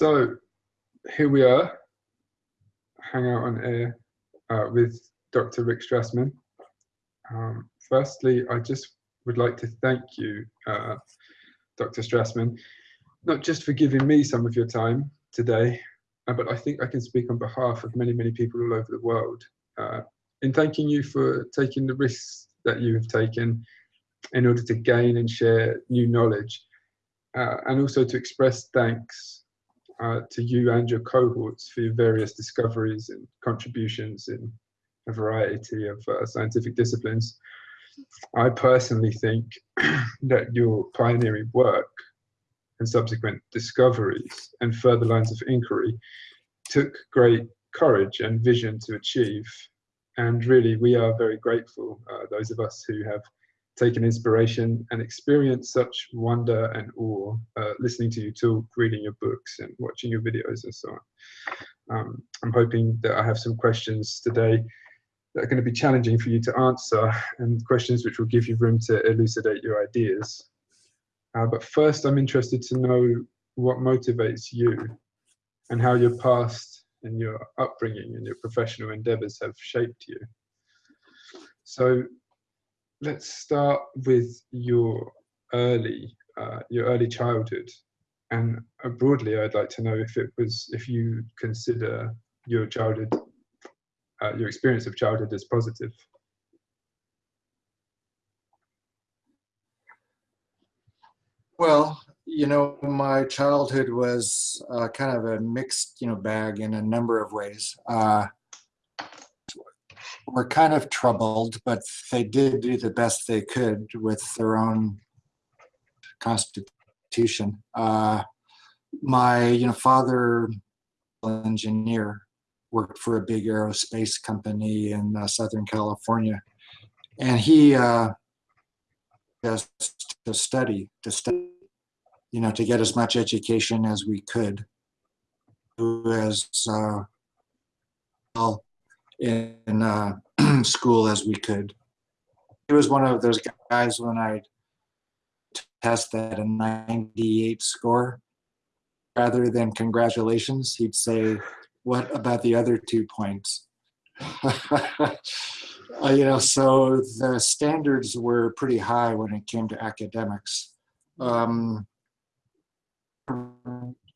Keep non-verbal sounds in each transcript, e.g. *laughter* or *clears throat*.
So here we are, hang out on air uh, with Dr. Rick Strassman. Um, firstly, I just would like to thank you, uh, Dr. Strassman, not just for giving me some of your time today, uh, but I think I can speak on behalf of many, many people all over the world uh, in thanking you for taking the risks that you have taken in order to gain and share new knowledge, uh, and also to express thanks uh, to you and your cohorts for your various discoveries and contributions in a variety of uh, scientific disciplines. I personally think *clears throat* that your pioneering work and subsequent discoveries and further lines of inquiry took great courage and vision to achieve. And really, we are very grateful, uh, those of us who have taken inspiration and experienced such wonder and awe uh, listening to you talk, reading your books, and watching your videos and so on. Um, I'm hoping that I have some questions today that are going to be challenging for you to answer and questions which will give you room to elucidate your ideas. Uh, but first, I'm interested to know what motivates you and how your past and your upbringing and your professional endeavors have shaped you. So let's start with your early uh, your early childhood. And uh, broadly i'd like to know if it was if you consider your childhood uh, your experience of childhood as positive. Well you know my childhood was uh, kind of a mixed you know bag in a number of ways. Uh, were kind of troubled, but they did do the best they could with their own constitution. Uh, my you know father, engineer, worked for a big aerospace company in uh, Southern California, and he uh, to study to study, you know, to get as much education as we could, as uh, well in uh, *clears throat* school as we could. He was one of those guys when I test at a 98 score, rather than congratulations, he'd say, what about the other two points? *laughs* uh, you know, so the standards were pretty high when it came to academics. Um,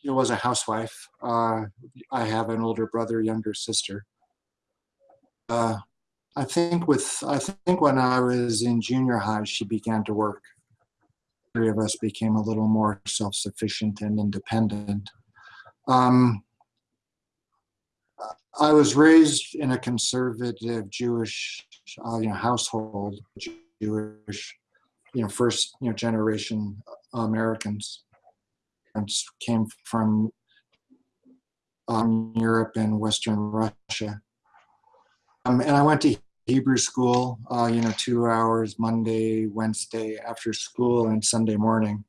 it was a housewife. Uh, I have an older brother, younger sister uh, I think with I think when I was in junior high, she began to work. Three of us became a little more self-sufficient and independent. Um, I was raised in a conservative Jewish uh, you know, household, Jewish, you know, first you know generation Americans. Came from um, Europe and Western Russia. Um, and I went to Hebrew school, uh, you know, two hours Monday, Wednesday after school and Sunday morning.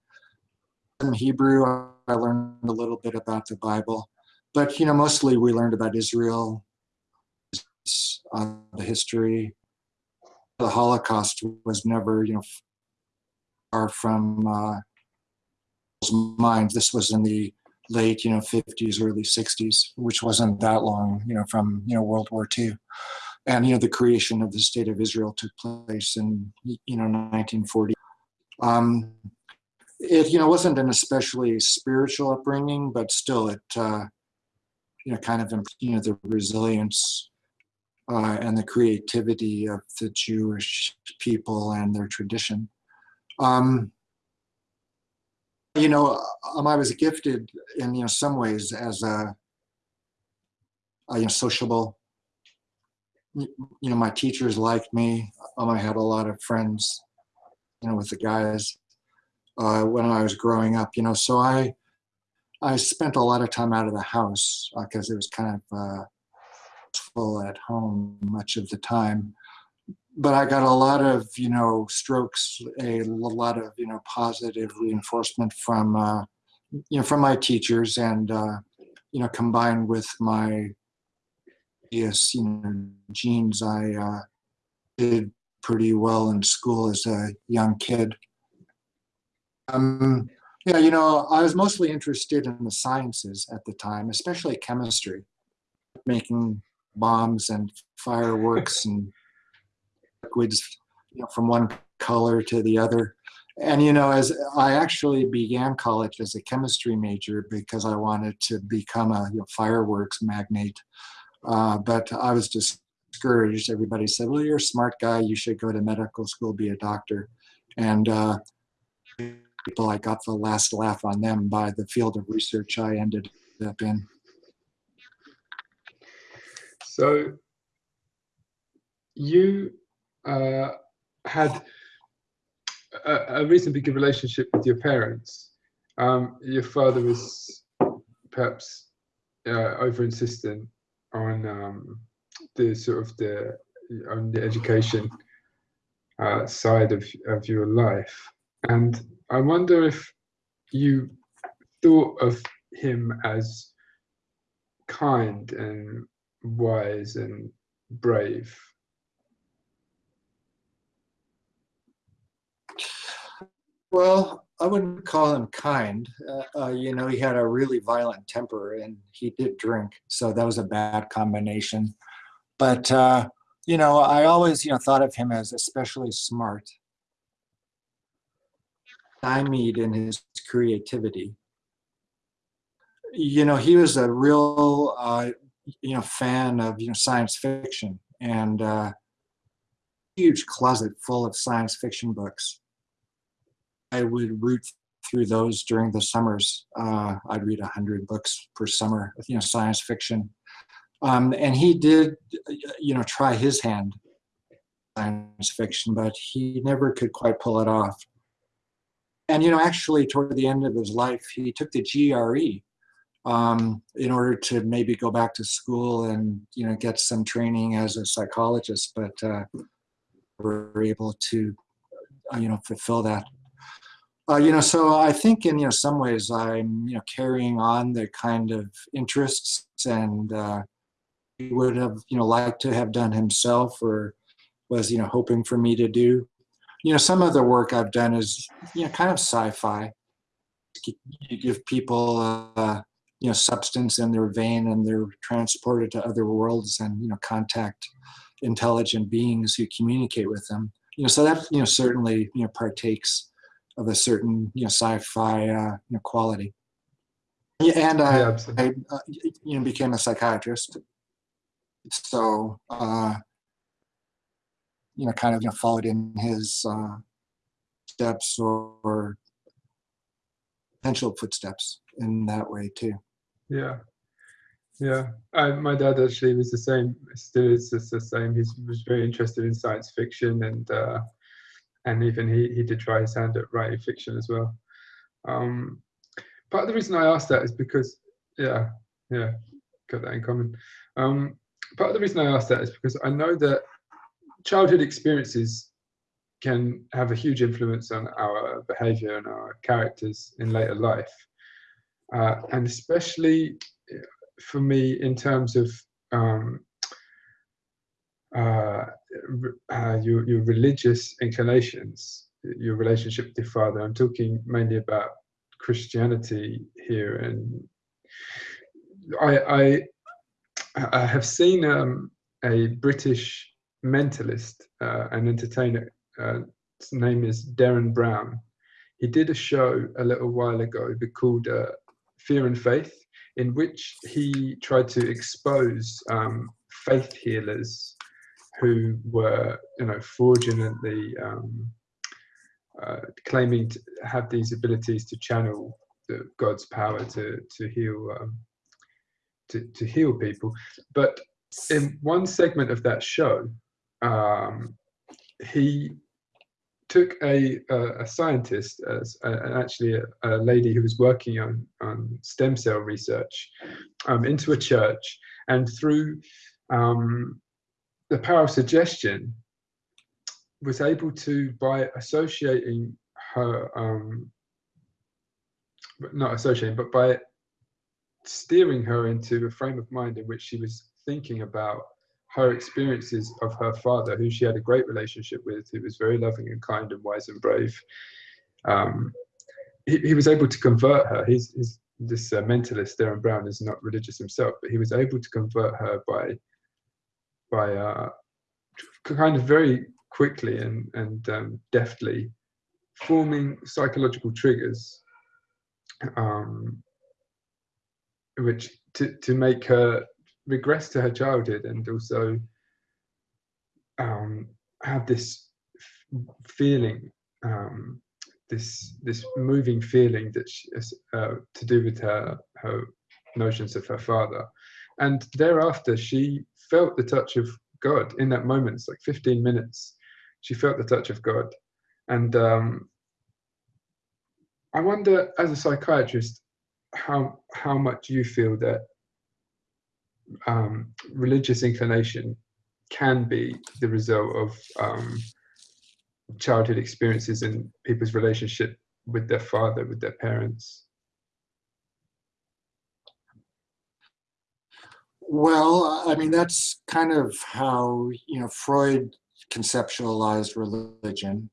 In Hebrew, I learned a little bit about the Bible, but, you know, mostly we learned about Israel, uh, the history. The Holocaust was never, you know, far from uh, minds. This was in the late, you know, 50s, early 60s, which wasn't that long, you know, from, you know, World War II and you know the creation of the state of Israel took place in you know 1940. Um, it you know wasn't an especially spiritual upbringing, but still it uh, you know kind of you know the resilience uh, and the creativity of the Jewish people and their tradition. Um, you know, um, I was gifted in you know some ways as a, a you know sociable you know, my teachers liked me. Um, I had a lot of friends, you know, with the guys uh, when I was growing up, you know, so I, I spent a lot of time out of the house because uh, it was kind of uh, full at home much of the time. But I got a lot of, you know, strokes, a lot of, you know, positive reinforcement from, uh, you know, from my teachers and, uh, you know, combined with my obvious, you know, genes. I uh, did pretty well in school as a young kid. Um, Yeah, you know, I was mostly interested in the sciences at the time, especially chemistry, making bombs and fireworks *laughs* and liquids you know, from one color to the other. And, you know, as I actually began college as a chemistry major because I wanted to become a you know, fireworks magnate. Uh, but I was discouraged. Everybody said, well, you're a smart guy. You should go to medical school, be a doctor. And uh, people, I got the last laugh on them by the field of research I ended up in. So you uh, had a, a, reasonably good relationship with your parents. Um, your father was perhaps uh, over insistent on um, the sort of the on the education uh, side of, of your life. And I wonder if you thought of him as kind and wise and brave. Well, I wouldn't call him kind. Uh, uh, you know, he had a really violent temper and he did drink. So that was a bad combination. But, uh, you know, I always, you know, thought of him as especially smart stymied in his creativity. You know, he was a real, uh, you know, fan of you know science fiction and uh, huge closet full of science fiction books. I would root through those during the summers. Uh, I'd read a hundred books per summer, you know, science fiction. Um, and he did, you know, try his hand science fiction, but he never could quite pull it off and you know, actually, toward the end of his life, he took the GRE um, in order to maybe go back to school and you know get some training as a psychologist, but uh, were able to uh, you know fulfill that. Uh, you know, so I think in you know some ways I'm you know carrying on the kind of interests and uh, he would have you know liked to have done himself or was you know hoping for me to do you know, some of the work I've done is, you know, kind of sci-fi. You give people, uh, you know, substance in their vein and they're transported to other worlds and, you know, contact intelligent beings who communicate with them. You know, so that, you know, certainly, you know, partakes of a certain, you know, sci-fi, uh, you know, quality. Yeah, and I, yeah, I uh, you know, became a psychiatrist. So, uh, you know, kind of you know, followed in his uh, steps or, or potential footsteps in that way too. Yeah, yeah. I, my dad actually was the same. Still is the same. He was very interested in science fiction and uh, and even he he did try his hand at writing fiction as well. Um, part of the reason I asked that is because yeah, yeah, got that in common. Um, part of the reason I asked that is because I know that childhood experiences can have a huge influence on our behavior and our characters in later life. Uh, and especially for me in terms of um, uh, uh, your, your religious inclinations, your relationship with your father. I'm talking mainly about Christianity here. And I, I, I have seen um, a British mentalist uh, and entertainer. Uh, his name is Derren Brown. He did a show a little while ago called uh, Fear and Faith, in which he tried to expose um, faith healers who were, you know, fraudulently um, uh, claiming to have these abilities to channel the, God's power to to heal um, to to heal people. But in one segment of that show, um, he took a, a, a scientist, as a, actually a, a, lady who was working on, on stem cell research, um, into a church, and through um, the power of suggestion, was able to, by associating her, um, not associating, but by steering her into a frame of mind in which she was thinking about her experiences of her father, who she had a great relationship with, who was very loving and kind and wise and brave, um, he, he was able to convert her. He's, he's this uh, mentalist, Derren Brown, is not religious himself, but he was able to convert her by by uh, kind of very quickly and and um, deftly forming psychological triggers, um, which to to make her regress to her childhood and also um, have this feeling um, this this moving feeling that she, uh, to do with her her notions of her father, and thereafter she felt the touch of God in that moment. It's like 15 minutes. She felt the touch of God, and um, I wonder, as a psychiatrist, how how much you feel that um, religious inclination can be the result of um, childhood experiences and people's relationship with their father, with their parents? Well, I mean, that's kind of how, you know, Freud conceptualized religion.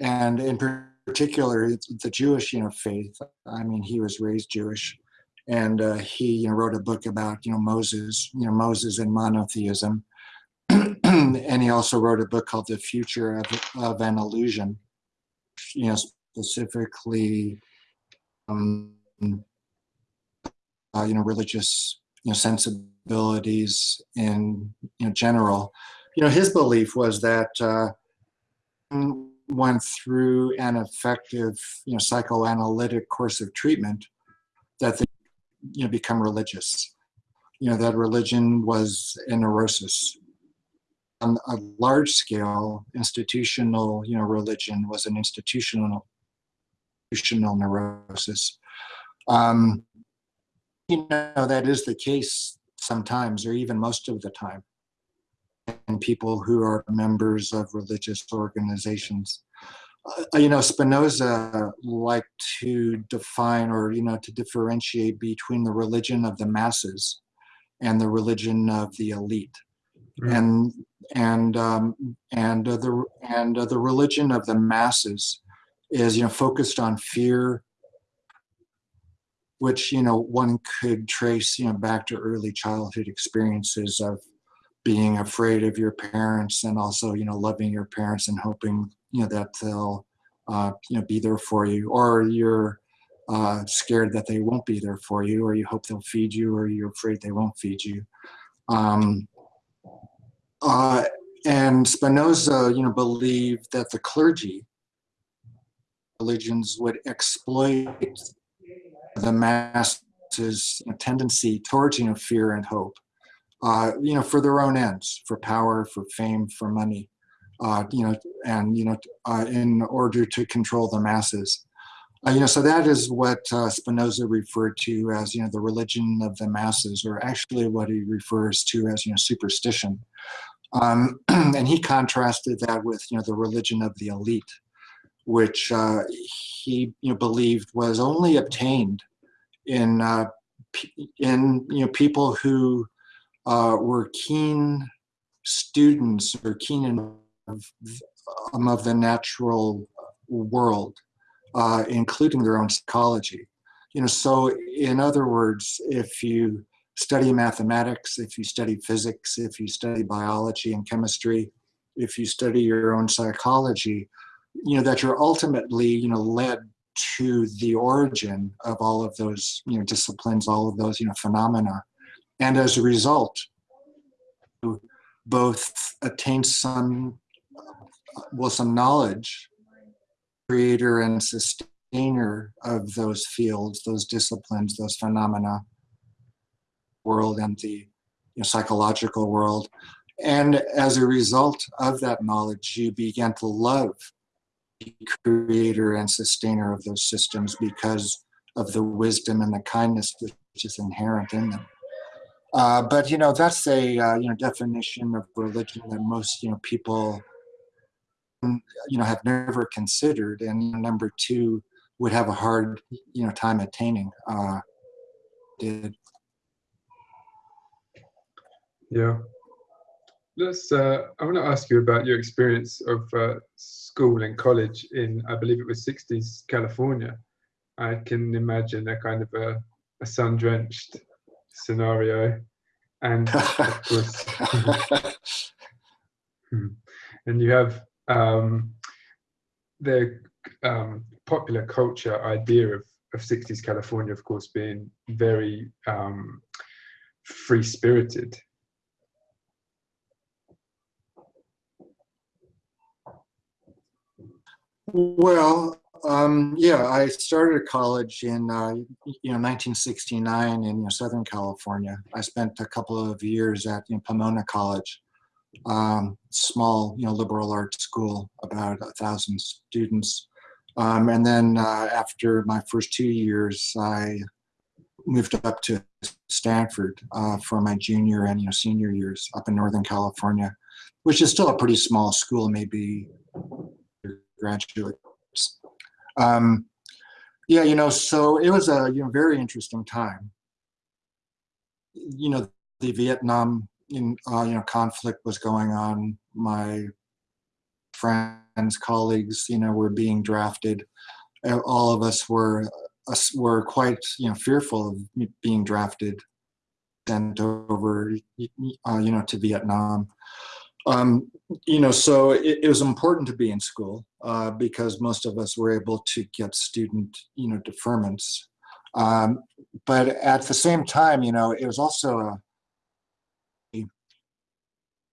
And in particular, the Jewish, you know, faith. I mean, he was raised Jewish. And uh, he you know, wrote a book about, you know, Moses, you know, Moses and monotheism. *clears throat* and he also wrote a book called The Future of, of an Illusion, you know, specifically, um, uh, you know, religious, you know, sensibilities in you know, general. You know, his belief was that uh, through an effective, you know, psychoanalytic course of treatment, that they, you know, become religious. You know, that religion was a neurosis on a large scale, institutional, you know, religion was an institutional, institutional neurosis. Um, you know, that is the case sometimes, or even most of the time, and people who are members of religious organizations. Uh, you know, Spinoza liked to define or, you know, to differentiate between the religion of the masses and the religion of the elite. Mm. And and um, and uh, the and uh, the religion of the masses is you know focused on fear which you know one could trace you know back to early childhood experiences of being afraid of your parents and also you know loving your parents and hoping you know that they'll uh, you know be there for you. Or you're uh, scared that they won't be there for you or you hope they'll feed you or you're afraid they won't feed you. Um, uh, and Spinoza, you know, believed that the clergy religions would exploit the masses' tendency towards, you know, fear and hope, uh, you know, for their own ends, for power, for fame, for money, uh, you know, and, you know, uh, in order to control the masses. Uh, you know, so that is what uh, Spinoza referred to as, you know, the religion of the masses, or actually what he refers to as, you know, superstition. Um, *clears throat* and he contrasted that with, you know, the religion of the elite, which uh, he you know, believed was only obtained in, uh, in you know, people who uh, were keen students or keen in of, um, of the natural world, uh, including their own psychology. You know, so in other words, if you study mathematics, if you study physics, if you study biology and chemistry, if you study your own psychology, you know, that you're ultimately, you know, led to the origin of all of those, you know, disciplines, all of those, you know, phenomena. And as a result, both attain some, well, some knowledge, creator and sustainer of those fields, those disciplines, those phenomena, world and the you know, psychological world. And as a result of that knowledge, you began to love creator and sustainer of those systems because of the wisdom and the kindness which is inherent in them. Uh, but you know that's a uh, you know definition of religion that most you know people you know have never considered, and number two would have a hard you know time attaining. Uh, did yeah. Let's, uh, I want to ask you about your experience of uh, school and college in, I believe it was 60s California. I can imagine a kind of a, a sun-drenched scenario, and of course, *laughs* and you have um, the um, popular culture idea of, of 60s California, of course, being very um, free-spirited. Well, um, yeah, I started college in uh, you know 1969 in you know, Southern California. I spent a couple of years at you know, Pomona College, um, small you know liberal arts school, about a thousand students. Um, and then uh, after my first two years, I moved up to Stanford uh, for my junior and you know senior years up in Northern California, which is still a pretty small school, maybe graduates. Um, yeah, you know, so it was a you know very interesting time. You know, the Vietnam in, uh, you know conflict was going on. My friends, colleagues, you know, were being drafted. All of us were us were quite you know fearful of being drafted, sent over, uh, you know, to Vietnam. Um, you know, so it, it, was important to be in school uh, because most of us were able to get student, you know, deferments. Um, but at the same time, you know, it was also a,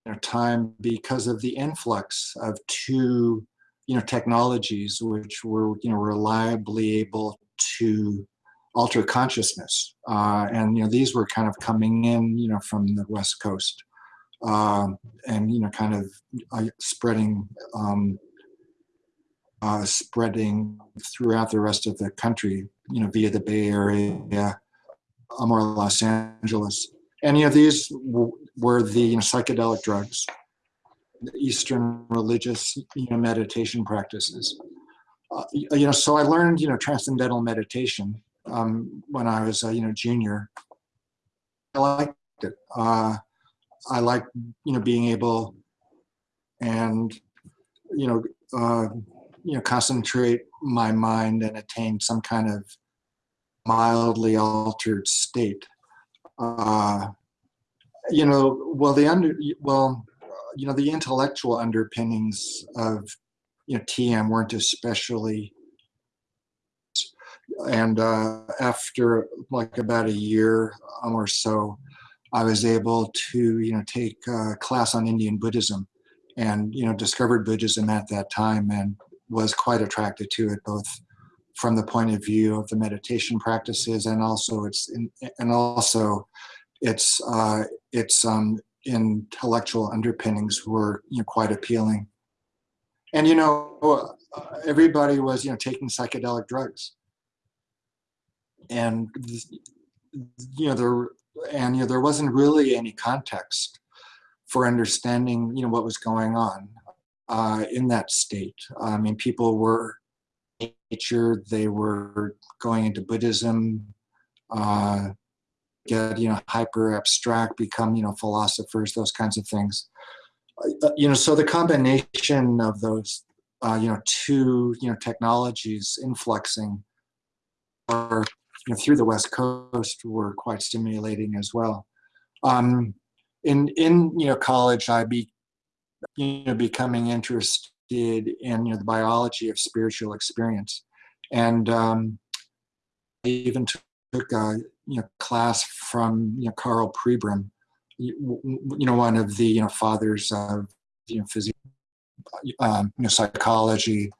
a time because of the influx of two, you know, technologies which were, you know, reliably able to alter consciousness. Uh, and, you know, these were kind of coming in, you know, from the West Coast um, and you know, kind of uh, spreading um, uh, spreading throughout the rest of the country. You know, via the Bay Area, um, or Los Angeles, Any of these were the you know, psychedelic drugs, the Eastern religious you know meditation practices. Uh, you know, so I learned you know transcendental meditation um, when I was a you know junior. I liked it. Uh, I like, you know, being able and, you know, uh, you know, concentrate my mind and attain some kind of mildly altered state. Uh, you know, well, the under, well, you know, the intellectual underpinnings of, you know, TM weren't especially and uh, after like about a year or so, I was able to, you know, take a class on Indian Buddhism and, you know, discovered Buddhism at that time and was quite attracted to it, both from the point of view of the meditation practices and also its, and also its, uh, its um, intellectual underpinnings were, you know, quite appealing. And, you know, everybody was, you know, taking psychedelic drugs. And, you know, there and you know, there wasn't really any context for understanding you know what was going on uh, in that state. I mean, people were nature, they were going into Buddhism, uh, get you know hyper abstract, become you know philosophers, those kinds of things. Uh, you know, so the combination of those uh, you know two you know technologies influxing are through the West Coast were quite stimulating as well. Um, in in you know college, I be you know becoming interested in you know the biology of spiritual experience, and um, I even took a you know class from you know Karl Pribram, you, you know one of the you know fathers of you know um, you know psychology,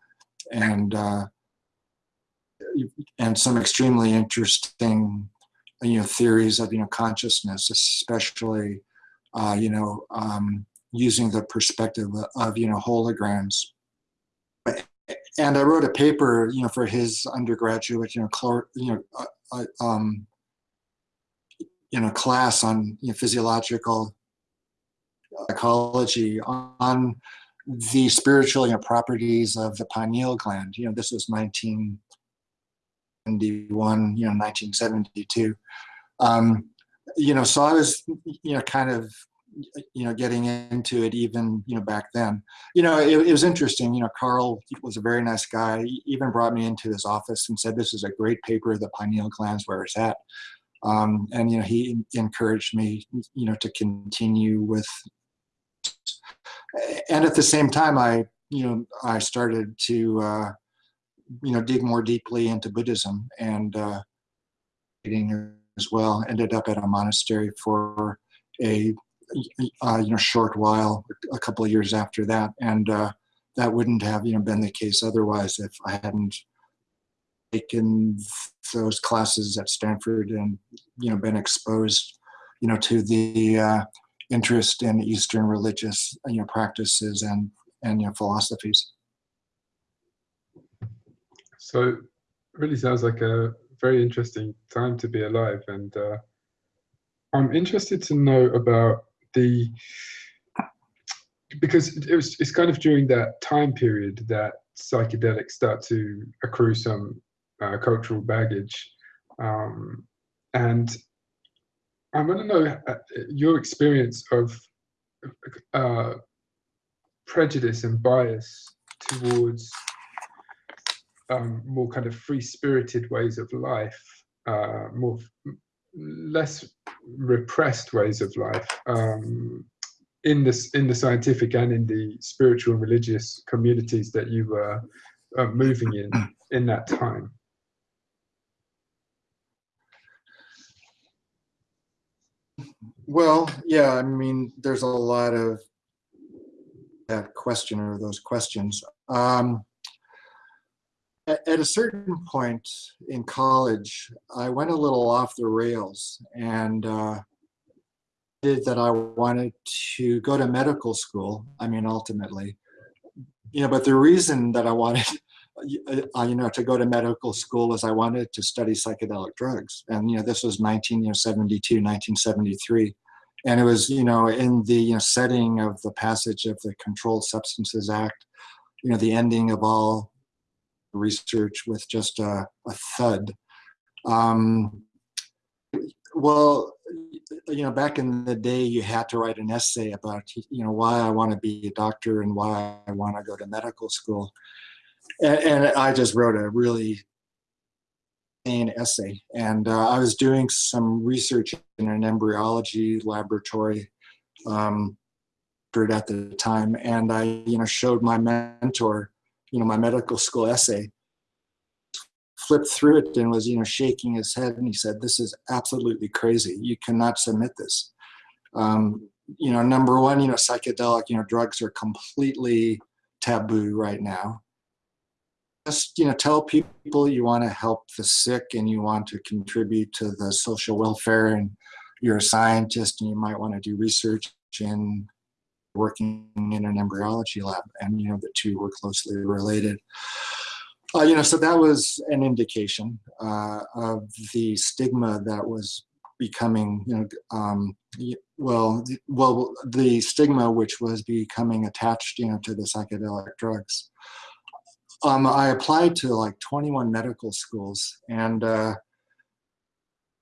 and uh, and some extremely interesting you know theories of you know consciousness especially uh, you know um, using the perspective of you know holograms and i wrote a paper you know for his undergraduate you know you know uh, uh, um, you know class on you know, physiological psychology on the spiritual you know, properties of the pineal gland you know this was 19 71, you know, 1972. Um, you know, so I was, you know, kind of you know, getting into it even, you know, back then. You know, it, it was interesting. You know, Karl was a very nice guy. He even brought me into his office and said, "This is a great paper. The pineal glands where it's at." Um, and you know, he encouraged me, you know, to continue with. And at the same time, I, you know, I started to, uh, you know, dig more deeply into Buddhism and uh, as well. Ended up at a monastery for a uh, you know short while, a couple of years after that, and uh, that wouldn't have you know been the case otherwise if I hadn't taken those classes at Stanford and you know been exposed you know to the uh, interest in Eastern religious you know practices and and you know philosophies. So, it really sounds like a very interesting time to be alive, and uh, I'm interested to know about the because it was it's kind of during that time period that psychedelics start to accrue some uh, cultural baggage, um, and I want to know uh, your experience of uh, prejudice and bias towards um, more kind of free-spirited ways of life, uh, more less repressed ways of life um, in this in the scientific and in the spiritual and religious communities that you were uh, moving in *clears throat* in that time. Well, yeah, I mean, there's a lot of that question or those questions. Um, at a certain point in college, I went a little off the rails and uh, did that I wanted to go to medical school. I mean, ultimately, you know, but the reason that I wanted, *laughs* uh, you know, to go to medical school was I wanted to study psychedelic drugs. And, you know, this was 1972, 1973. And it was, you know, in the you know, setting of the passage of the Controlled Substances Act, you know, the ending of all research with just a, a thud. Um, well, you know, back in the day, you had to write an essay about, you know, why I want to be a doctor and why I want to go to medical school. And, and I just wrote a really an essay. And uh, I was doing some research in an embryology laboratory um, at the time. And I, you know, showed my mentor you know, my medical school essay, flipped through it and was, you know, shaking his head. And he said, this is absolutely crazy. You cannot submit this. Um, you know, number one, you know, psychedelic, you know, drugs are completely taboo right now. Just, you know, tell people you want to help the sick and you want to contribute to the social welfare and you're a scientist and you might want to do research in working in an embryology lab, and you know the two were closely related. Uh, you know, so that was an indication uh, of the stigma that was becoming, you know, um, well, well, the stigma which was becoming attached, you know, to the psychedelic drugs. Um, I applied to like 21 medical schools, and uh,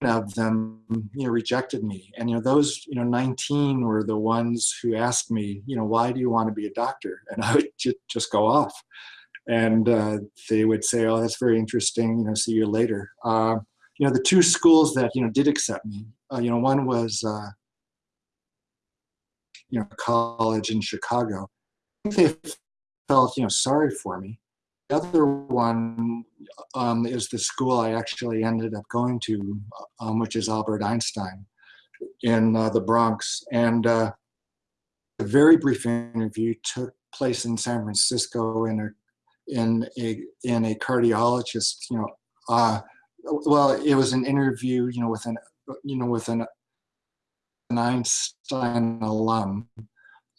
of them you know rejected me and you know those you know 19 were the ones who asked me you know why do you want to be a doctor and i would just, just go off and uh, they would say oh that's very interesting you know see you later uh, you know the two schools that you know did accept me uh, you know one was uh, you know college in chicago they felt you know sorry for me other one um, is the school I actually ended up going to, um, which is Albert Einstein in uh, the Bronx. And uh, a very brief interview took place in San Francisco in a in a in a cardiologist. You know, uh, well, it was an interview. You know, with an you know with an, an Einstein alum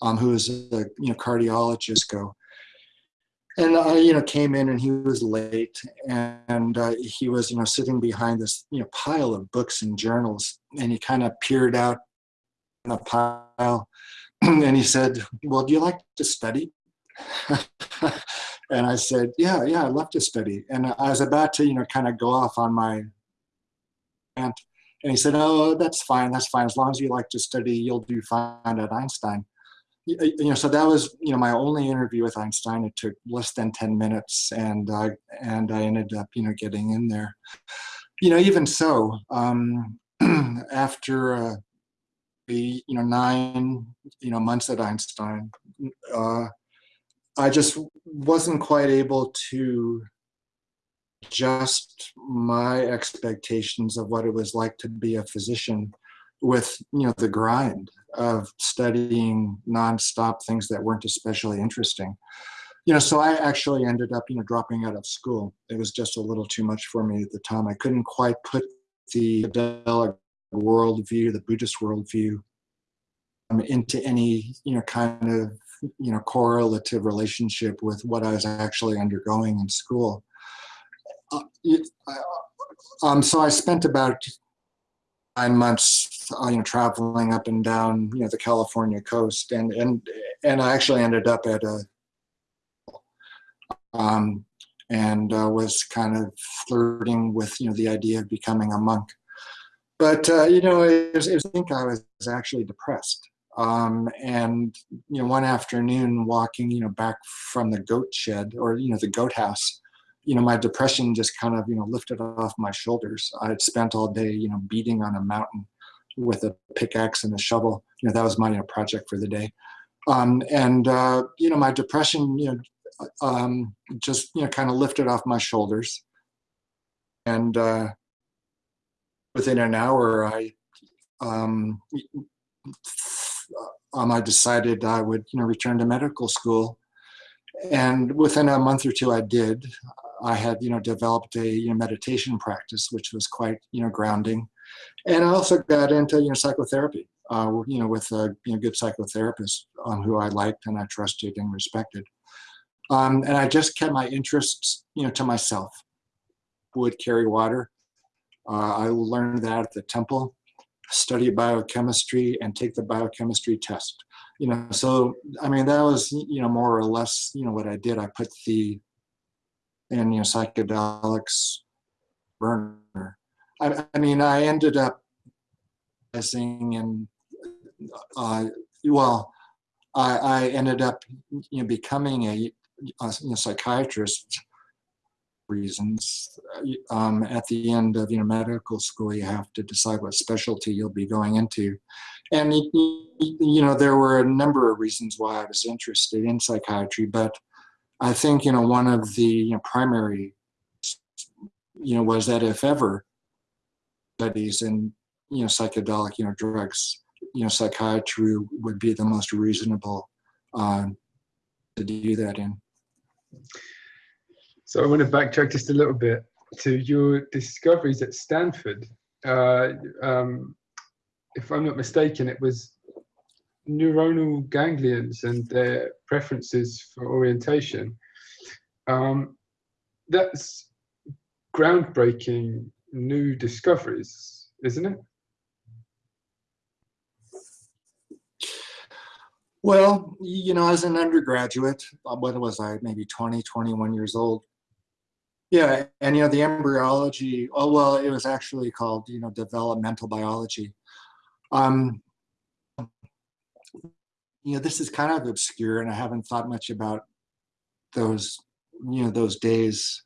um, who is a you know cardiologist. Go and I, you know, came in and he was late, and uh, he was, you know, sitting behind this, you know, pile of books and journals, and he kind of peered out in the pile, *clears throat* and he said, "Well, do you like to study?" *laughs* and I said, "Yeah, yeah, I love to study." And I was about to, you know, kind of go off on my rant, And he said, oh, that's fine, that's fine. As long as you like to study, you'll do fine at Einstein. You know, so that was, you know, my only interview with Einstein. It took less than 10 minutes and, uh, and I ended up, you know, getting in there. You know, even so, um, *clears throat* after uh, the, you know, nine, you know, months at Einstein, uh, I just wasn't quite able to adjust my expectations of what it was like to be a physician with you know the grind of studying nonstop things that weren't especially interesting. You know so i actually ended up you know dropping out of school. It was just a little too much for me at the time. I couldn't quite put the worldview the buddhist worldview um, into any you know kind of you know correlative relationship with what i was actually undergoing in school. Uh, um, so I spent about nine months, uh, you know, traveling up and down, you know, the California coast, and and and I actually ended up at a, um, and uh, was kind of flirting with, you know, the idea of becoming a monk. But uh, you know, it was, it was, I think I was actually depressed. Um, and you know, one afternoon, walking, you know, back from the goat shed or you know the goat house, you know, my depression just kind of, you know, lifted off my shoulders. I had spent all day, you know, beating on a mountain with a pickaxe and a shovel. You know, that was my you know, project for the day. Um, and, uh, you know, my depression, you know, um, just, you know, kind of lifted off my shoulders. And uh, within an hour, I, um, um, I decided I would, you know, return to medical school. And within a month or two, I did. I had, you know, developed a you know, meditation practice, which was quite, you know, grounding. And I also got into, you know, psychotherapy, uh, you know, with a you know, good psychotherapist um, who I liked and I trusted and respected. Um, and I just kept my interests, you know, to myself. Would carry water. Uh, I learned that at the temple, study biochemistry and take the biochemistry test. You know, so, I mean, that was, you know, more or less, you know, what I did. I put the and you know psychedelics burner. I, I mean, I ended up missing and uh, well, I, I ended up you know becoming a, a you know, psychiatrist reasons. Um, at the end of you know medical school, you have to decide what specialty you'll be going into, and you know there were a number of reasons why I was interested in psychiatry, but I think, you know, one of the you know, primary, you know, was that if ever studies in, you know, psychedelic, you know, drugs, you know, psychiatry would be the most reasonable um, to do that in. So I want to backtrack just a little bit to your discoveries at Stanford. Uh, um, if I'm not mistaken, it was neuronal ganglions and their preferences for orientation. Um, that's groundbreaking new discoveries, isn't it? Well, you know, as an undergraduate, uh, what was I, maybe 20, 21 years old. Yeah, and you know, the embryology, oh, well, it was actually called, you know, developmental biology. Um, you know, this is kind of obscure and I haven't thought much about those, you know, those days.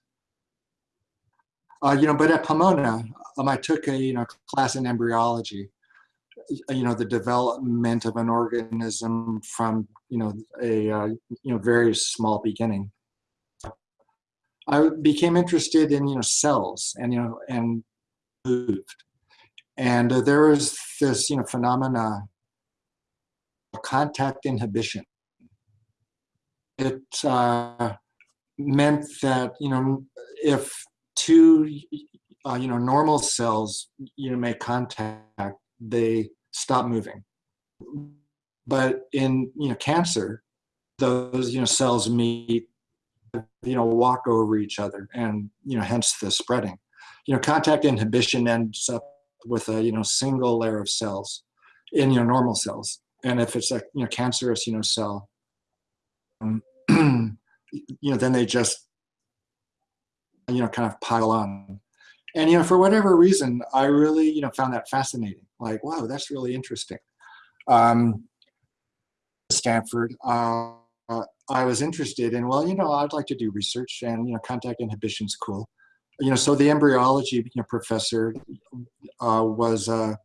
Uh, you know, but at Pomona, um, I took a, you know, class in embryology, you know, the development of an organism from, you know, a, uh, you know, very small beginning. I became interested in, you know, cells and, you know, and moved. And uh, there was this, you know, phenomena contact inhibition. It uh, meant that, you know, if two, uh, you know, normal cells, you know, make contact, they stop moving. But in, you know, cancer, those, you know, cells meet, you know, walk over each other and, you know, hence the spreading. You know, contact inhibition ends up with a, you know, single layer of cells in your normal cells and if it's a you know cancerous you know cell um, *clears throat* you know then they just you know kind of pile on and you know, for whatever reason, I really you know found that fascinating. Like, wow, that's really interesting. Um, Stanford, uh, I was interested in. Well, you know, I'd like to do research, and you know, contact inhibition's cool. You know, so the embryology you know, professor uh, was a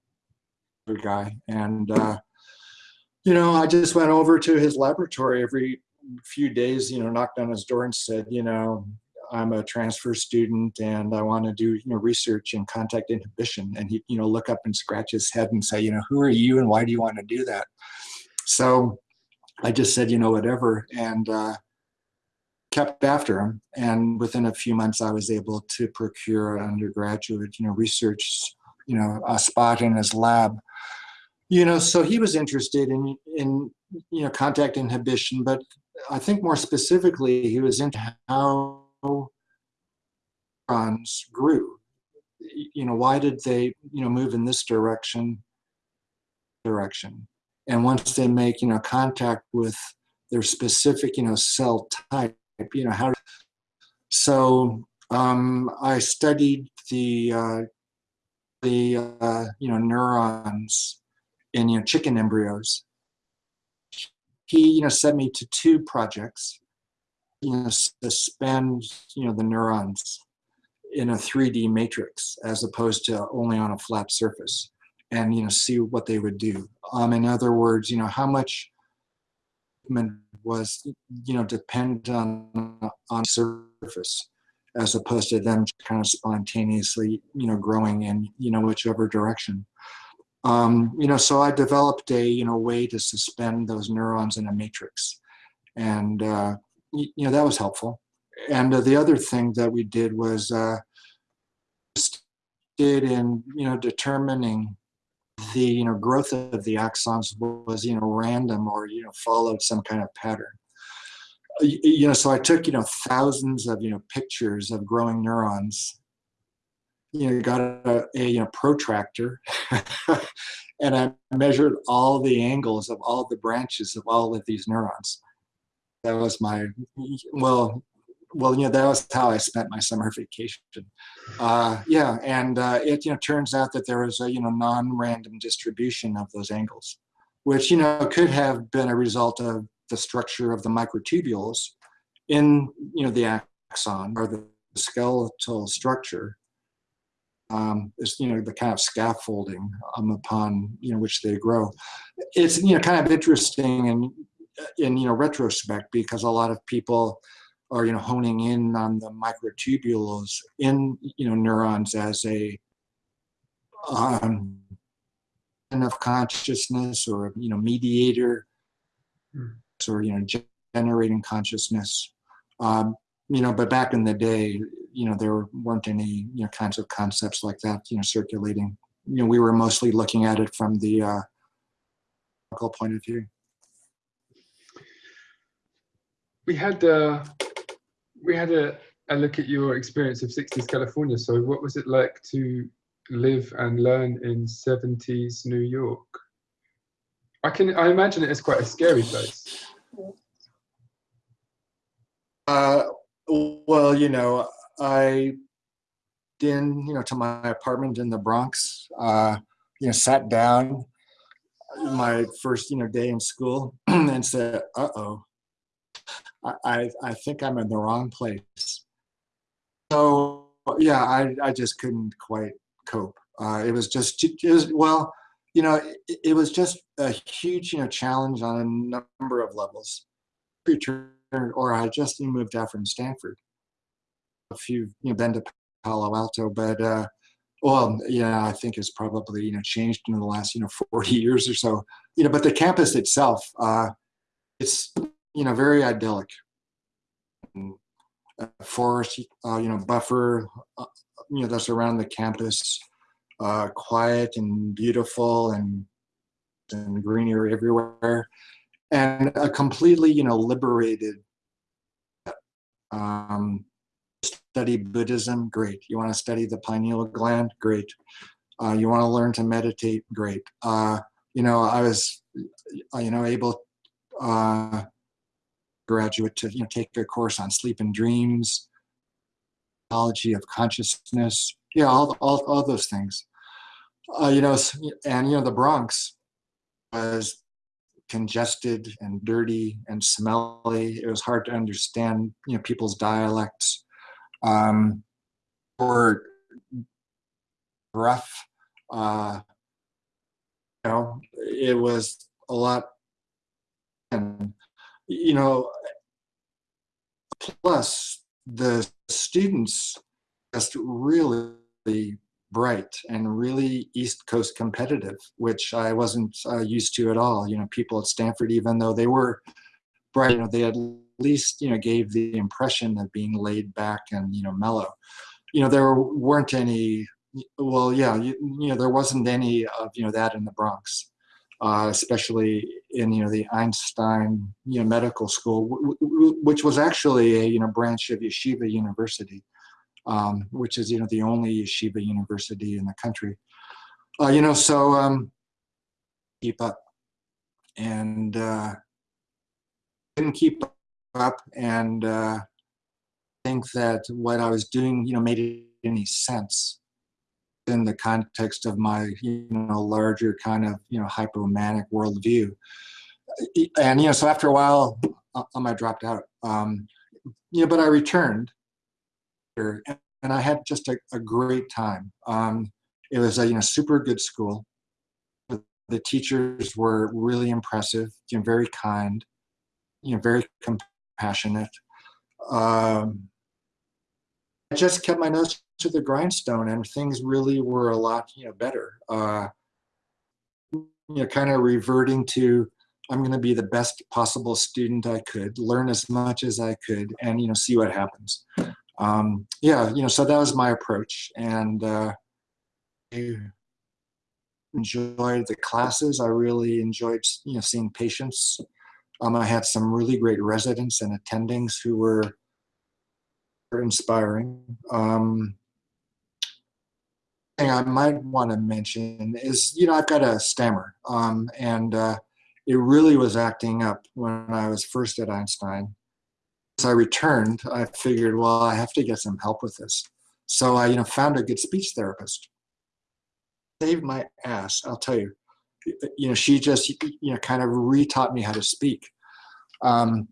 guy, and uh, you know, I just went over to his laboratory every few days. You know, knocked on his door and said, you know, I'm a transfer student and I want to do you know research in contact inhibition. And he you know look up and scratch his head and say, you know, who are you and why do you want to do that? So I just said, you know, whatever, and uh, kept after him. And within a few months, I was able to procure an undergraduate, you know, research, you know, a spot in his lab. You know, so he was interested in in you know contact inhibition, but I think more specifically, he was into how neurons grew. You know, why did they, you know, move in this direction, direction? And once they make, you know, contact with their specific, you know, cell type, you know, how, so um, I studied the, uh, the, uh, you know, neurons in, you know, chicken embryos. He, you know, sent me to two projects you know, suspend, you know, the neurons in a 3D matrix as opposed to only on a flat surface and, you know, see what they would do. Um, in other words, you know, how much was, you know, dependent on, on surface as opposed to them kind of spontaneously, you know, growing in, you know, whichever direction. Um, you know, so I developed a, you know, way to suspend those neurons in a matrix. And, uh, you know, that was helpful. And uh, the other thing that we did was uh, did in, you know, determining the, you know, growth of the axons was, you know, random or, you know, followed some kind of pattern. You know, so I took, you know, thousands of, you know, pictures of growing neurons, you know, got a, a you know, protractor *laughs* and I measured all the angles of all the branches of all of these neurons. That was my well well you know that was how i spent my summer vacation. Uh, yeah and uh, it you know turns out that there was a you know non-random distribution of those angles which you know could have been a result of the structure of the microtubules in you know the axon or the skeletal structure um, is you know the kind of scaffolding um, upon you know which they grow. It's you know kind of interesting and in you know retrospect because a lot of people are you know honing in on the microtubules in you know neurons as a um, of consciousness or you know mediator mm. or you know generating consciousness um, you know but back in the day you know there weren't any you know kinds of concepts like that you know circulating you know we were mostly looking at it from the uh, point of view we had uh, we had a, a look at your experience of 60s California. So what was it like to live and learn in 70s New York? I can I imagine it is quite a scary place. Uh, well, you know, I in you know to my apartment in the Bronx. Uh, you know, sat down my first you know day in school *clears throat* and said, "Uh oh, I, I think I'm in the wrong place. So yeah, I, I just couldn't quite cope. Uh, it was just, it was, well, you know, it, it, was just a huge, you know, challenge on a number of levels. Or I just moved out from Stanford. A few, you know, been to Palo Alto, but uh, well, yeah, I think it's probably you know changed in the last you know *laughs* 40 years or so. You know, but the campus itself, uh, it's you know, very idyllic. forest, uh, you know, buffer, uh, you know, that's around the campus, uh, quiet and beautiful and, and greenery everywhere. And a completely, you know, liberated um, study Buddhism, great. You want to study the pineal gland, great. Uh, you want to learn to meditate, great. Uh, you know, I was, you know, able uh, graduate to you know, take a course on sleep and dreams, psychology of consciousness, yeah, all, all, all those things. Uh, you know, and you know, the Bronx was congested and dirty and smelly. It was hard to understand, you know, people's dialects. Um, or rough. Uh, you know, it was a lot, and you know, plus the students just really bright and really East Coast competitive, which I wasn't uh, used to at all. You know, people at Stanford, even though they were bright, you know, they at least you know gave the impression of being laid back and you know mellow. You know, there weren't any. Well, yeah, you, you know, there wasn't any of you know that in the Bronx. Uh, especially in you know the Einstein you know medical school, which was actually a you know branch of Yeshiva University um, which is you know the only yeshiva university in the country. Uh, you know, so um, keep up, and uh, didn't keep up, and uh, think that what I was doing, you know, made any sense in the context of my you know larger kind of you know hypomanic worldview. And you know, so after a while, uh, um, I dropped out. Um, you know, but I returned and I had just a, a great time. Um, it was a you know super good school. The teachers were really impressive, you know, very kind, you know, very compassionate. Um, I just kept my nose to the grindstone, and things really were a lot you know better. Uh, you know, kind of reverting to I'm going to be the best possible student I could, learn as much as I could, and you know see what happens um, yeah, you know, so that was my approach, and uh, I enjoyed the classes. I really enjoyed, you know, seeing patients. Um, I had some really great residents and attendings who were, inspiring. Um, thing I might want to mention is, you know, I've got a stammer, um, and uh, it really was acting up when I was first at Einstein I returned, I figured, well, I have to get some help with this. So I, you know, found a good speech therapist. Saved my ass, I'll tell you. You know, she just, you know, kind of re-taught me how to speak. Um,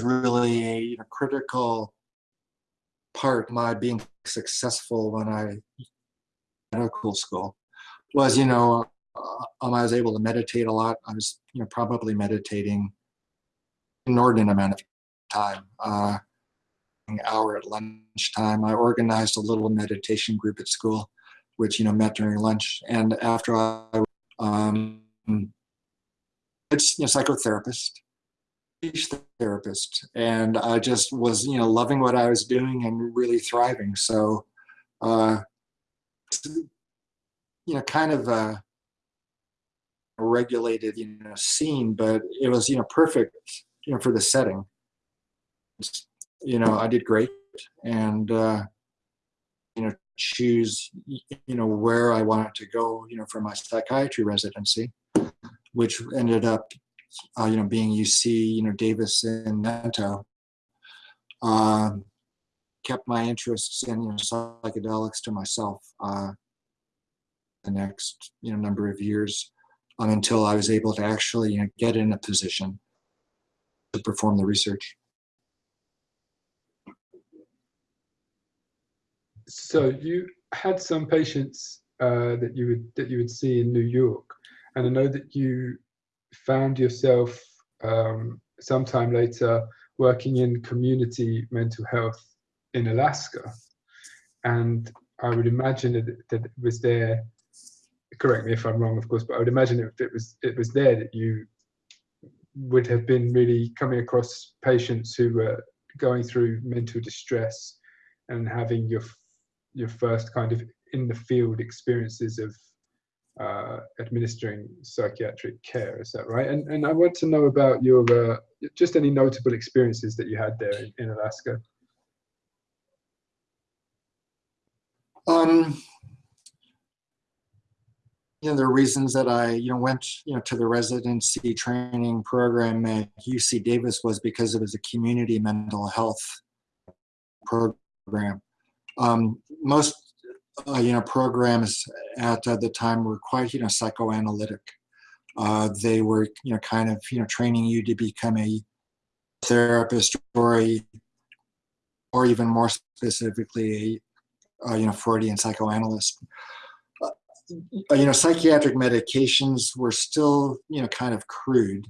really a you know, critical part my being successful when I medical school was, you know, uh, um, I was able to meditate a lot. I was, you know, probably meditating inordinate amount of time. Uh, an hour at lunchtime, I organized a little meditation group at school, which you know met during lunch. And after I, um, it's you know psychotherapist, therapist, and I just was you know loving what I was doing and really thriving. So, uh, you know, kind of a regulated you know scene, but it was you know perfect you know for the setting you know, I did great and, uh, you know, choose, you know, where I wanted to go, you know, for my psychiatry residency, which ended up, uh, you know, being UC, you know, Davis and Mento. Um, kept my interests in, you know, psychedelics to myself uh, the next, you know, number of years um, until I was able to actually, you know, get in a position to perform the research. So you had some patients uh, that you would that you would see in New York, and I know that you found yourself um, sometime later working in community mental health in Alaska, and I would imagine that, that it was there. Correct me if I'm wrong, of course, but I would imagine if it was it was there that you would have been really coming across patients who were going through mental distress and having your your first kind of in the field experiences of uh, administering psychiatric care. Is that right? And and I want to know about your uh, just any notable experiences that you had there in, in Alaska. Um, you know, the reasons that I, you know, went, you know, to the residency training program at UC Davis was because it was a community mental health program. Um, most uh, you know, programs at uh, the time were quite, you know, psychoanalytic. Uh, they were, you know, kind of, you know, training you to become a therapist or a, or even more specifically, a, uh, you know, Freudian psychoanalyst. Uh, you know, psychiatric medications were still, you know, kind of crude.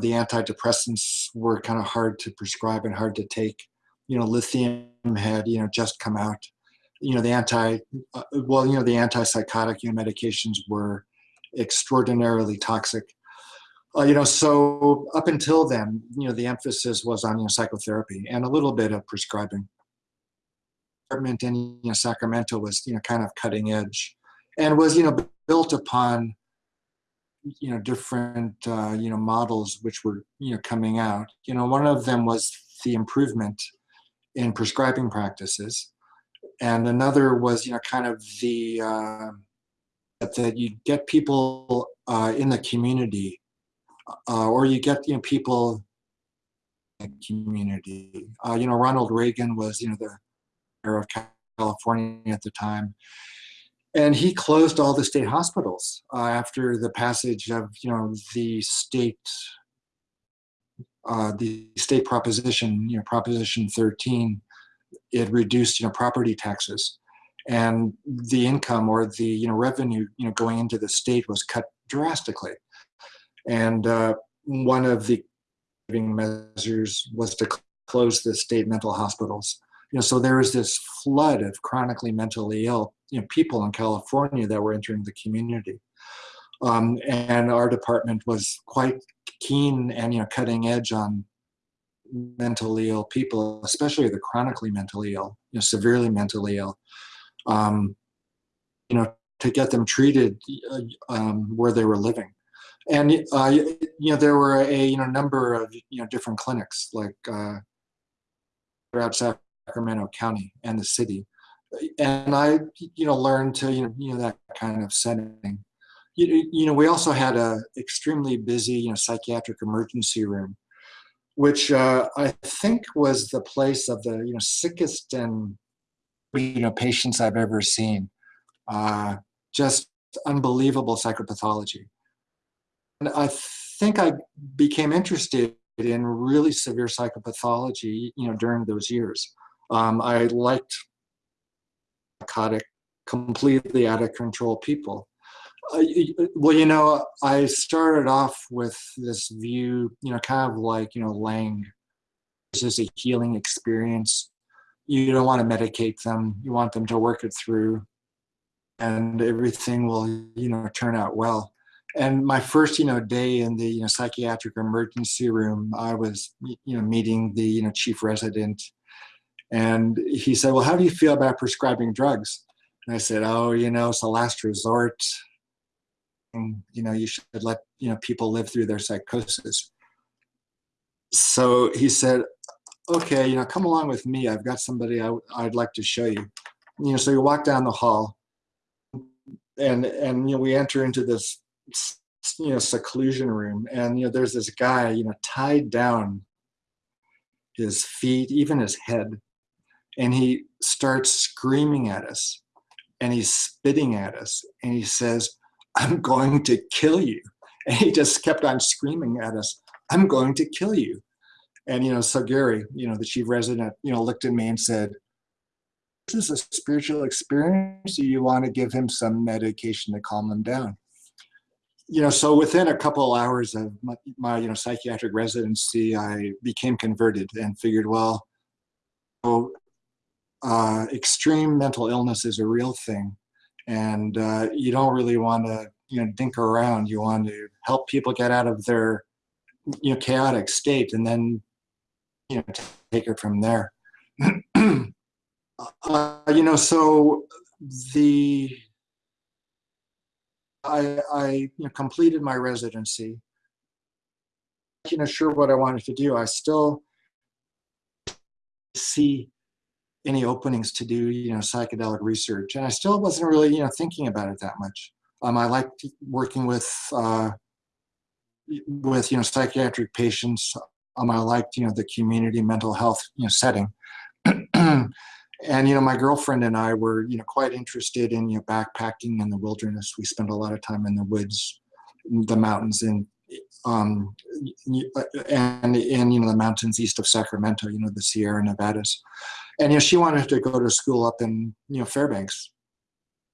The antidepressants were kind of hard to prescribe and hard to take. You know, lithium had, you know, just come out you know the anti uh, well you know the antipsychotic you know, medications were extraordinarily toxic uh, you know so up until then you know the emphasis was on you know psychotherapy and a little bit of prescribing department in you know sacramento was you know kind of cutting edge and was you know built upon you know different uh, you know models which were you know coming out you know one of them was the improvement in prescribing practices. And another was you know kind of the uh, that you get people uh, in the community uh, or you get you know people in the community. Uh, you know ronald reagan was you know the mayor of california at the time. And he closed all the state hospitals uh, after the passage of you know the state uh, the state proposition you know proposition 13 it reduced you know property taxes. And the income or the you know revenue you know going into the state was cut drastically. And uh, one of the measures was to close the state mental hospitals. You know so there was this flood of chronically mentally ill you know people in california that were entering the community um, and our department was quite keen and you know cutting edge on mentally ill people, especially the chronically mentally ill, you know, severely mentally ill, um, you know, to get them treated uh, um, where they were living. And, uh, you know, there were a, you know, number of, you know, different clinics like uh, throughout Sacramento County and the city. And I, you know, learned to, you know, you know that kind of setting. You, you know, we also had a extremely busy, you know, psychiatric emergency room which uh, I think was the place of the you know sickest and you know patients I've ever seen. Uh, just unbelievable psychopathology. And I think I became interested in really severe psychopathology, you know, during those years. Um, I liked psychotic, completely out of control people. Uh, well, you know, I started off with this view, you know, kind of like, you know, Laing. This is a healing experience. You don't want to medicate them. You want them to work it through and everything will, you know, turn out well. And my first, you know, day in the, you know, psychiatric emergency room, I was, you know, meeting the, you know, chief resident and he said, well, how do you feel about prescribing drugs? And I said, oh, you know, it's a last resort you know you should let you know people live through their psychosis. So he said okay you know come along with me. I've got somebody I, i'd like to show you. You know so you walk down the hall and and you know we enter into this you know seclusion room and you know there's this guy you know tied down his feet even his head and he starts screaming at us and he's spitting at us and he says I'm going to kill you. And he just kept on screaming at us, I'm going to kill you. And, you know, so Gary, you know, the chief resident, you know, looked at me and said, this is a spiritual experience. Do you want to give him some medication to calm him down? You know, so within a couple hours of my, my you know, psychiatric residency, I became converted and figured, well, oh, uh, extreme mental illness is a real thing and uh, you don't really want to you know dink around. You want to help people get out of their you know chaotic state and then you know take it from there. *clears throat* Uh, you know so the i i you know completed my residency. You know sure what i wanted to do i still see any openings to do, you know, psychedelic research. And I still wasn't really, you know, thinking about it that much. Um, I liked working with, uh, with, you know, psychiatric patients. Um, I liked, you know, the community mental health, you know, setting. and you know my girlfriend and i were you know quite interested in you know backpacking in the wilderness we spent a lot of time in the woods the mountains in um and in you know the mountains east of sacramento you know the sierra nevadas and you know she wanted to go to school up in you know fairbanks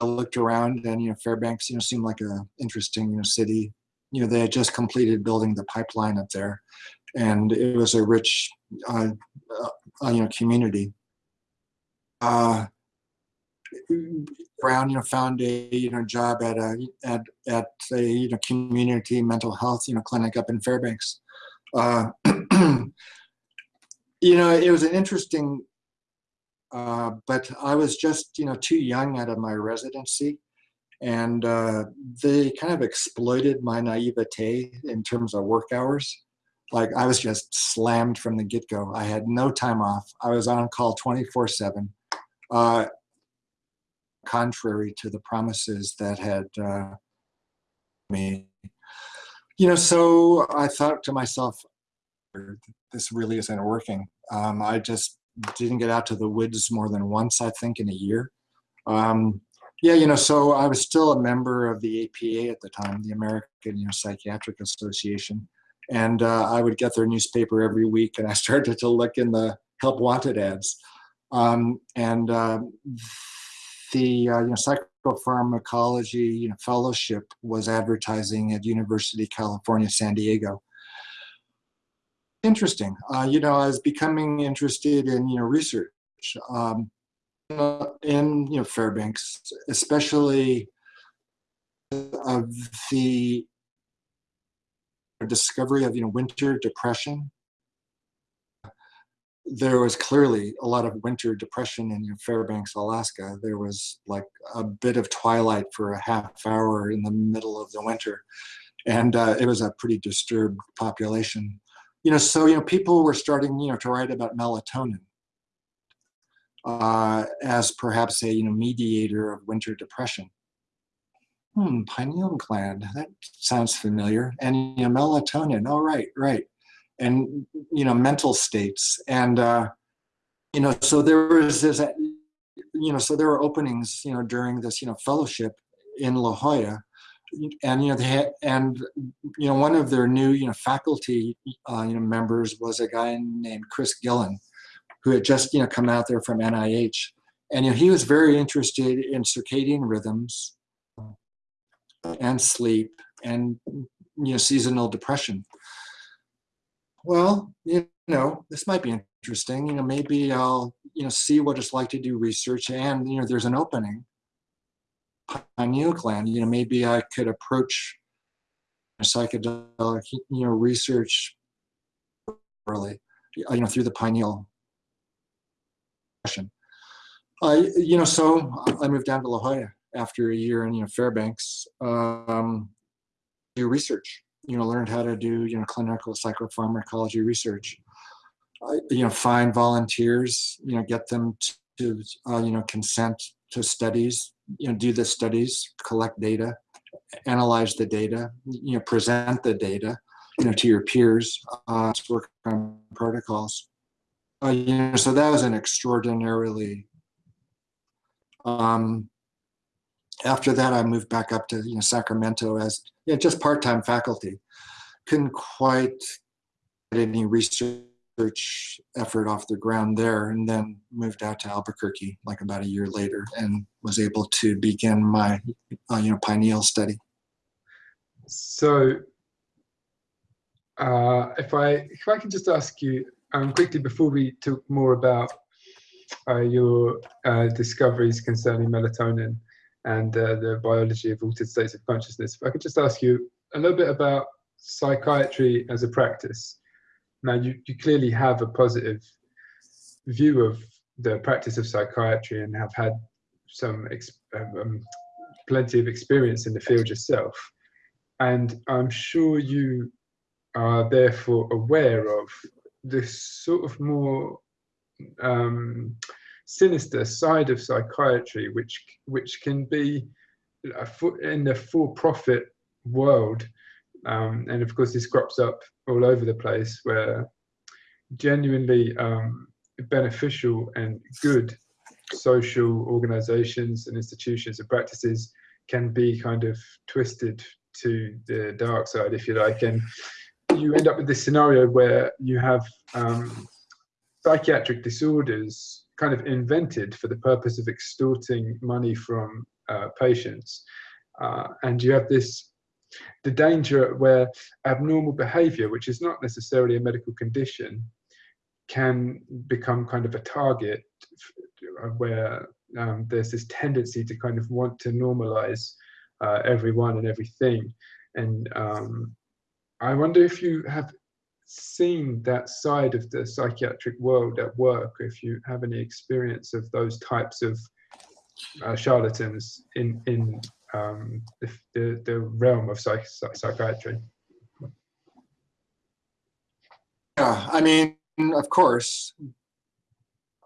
i looked around and you know fairbanks you know seemed like a interesting you know city you know they had just completed building the pipeline up there and it was a rich uh, uh, you know community uh, Brown, you know, found a you know job at a at at a you know community mental health you know clinic up in Fairbanks. Uh, you know, it was an interesting, uh, but I was just you know too young out of my residency, and uh, they kind of exploited my naivete in terms of work hours. Like I was just slammed from the get go. I had no time off. I was on call 24 seven uh, contrary to the promises that had uh, made. You know, so I thought to myself, this really isn't working. Um, I just didn't get out to the woods more than once, I think, in a year. Um, yeah, you know, so I was still a member of the APA at the time, the American you know, Psychiatric Association. And uh, I would get their newspaper every week and I *laughs* started to look in the help wanted ads. Um, and uh, the uh, you know, psychopharmacology you know, fellowship was advertising at University of California, San Diego. Interesting. Uh, you know, I was becoming interested in you know research um, in you know Fairbanks, especially of the discovery of you know winter depression there was clearly a lot of winter depression in Fairbanks, Alaska. There was like a bit of twilight for a half hour in the middle of the winter. And uh, it was a pretty disturbed population. You know, so, you know, people were starting, you know, to write about melatonin uh, as perhaps a, you know, mediator of winter depression. Hmm, pineal gland, that sounds familiar. And, you know, melatonin, oh, right, right and you know mental states and uh, you know so there was this you know so there were openings you know during this you know fellowship in La Jolla and you know they had and you know one of their new you know faculty uh, you know members was a guy named Chris Gillin who had just you know come out there from NIH and you know he was very interested in circadian rhythms and sleep and you know seasonal depression well, you know, this might be interesting. You know, maybe I'll, you know, see what it's like to do research and, you know, there's an opening. Pineal gland, you know, maybe I could approach psychedelic, you know, research early, you know, through the pineal question. Uh, you know, so I moved down to La Jolla after a year in, you know, Fairbanks, um, do research you know, learned how to do, you know, clinical psychopharmacology research. Uh, you know, find volunteers, you know, get them to, uh, you know, consent to studies, you know, do the studies, collect data, analyze the data, you know, present the data, you know, to your peers, uh, to work on protocols. Uh, you know, so that was an extraordinarily um, after that, I moved back up to you know, Sacramento as you know, just part-time faculty. Couldn't quite get any research effort off the ground there and then moved out to Albuquerque like about a year later and was able to begin my uh, you know pineal study. So uh, if I if I can just ask you um, quickly before we talk more about uh, your uh, discoveries concerning melatonin, and uh, the biology of altered states of consciousness. If I could just ask you a little bit about psychiatry as a practice. Now, you, you clearly have a positive view of the practice of psychiatry and have had some um, plenty of experience in the field yourself. And I'm sure you are therefore aware of this sort of more um, sinister side of psychiatry, which which can be in the for-profit world, um, and of course this crops up all over the place, where genuinely um, beneficial and good social organizations and institutions and practices can be kind of twisted to the dark side, if you like, and you end up with this scenario where you have um, psychiatric disorders kind of invented for the purpose of extorting money from uh, patients. Uh, and you have this the danger where abnormal behavior, which is not necessarily a medical condition, can become kind of a target where um, there's this tendency to kind of want to normalize uh, everyone and everything. And um, I wonder if you have seen that side of the psychiatric world at work, if you have any experience of those types of uh, charlatans in in um, the, the, the realm of psych psychiatry. Yeah, I mean, of course,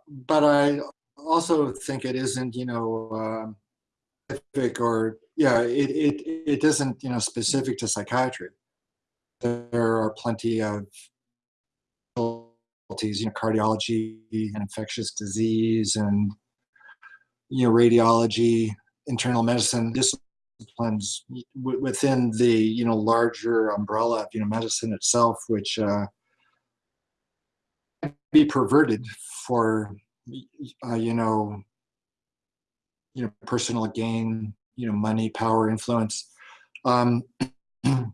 but I also think it isn't, you know, um, specific or yeah, it, it it isn't, you know, specific to psychiatry. There are plenty of specialties, you know, cardiology and infectious disease and you know, radiology, internal medicine disciplines within the you know larger umbrella of you know medicine itself, which uh, be perverted for uh, you know you know personal gain, you know money, power, influence. Um, *clears throat*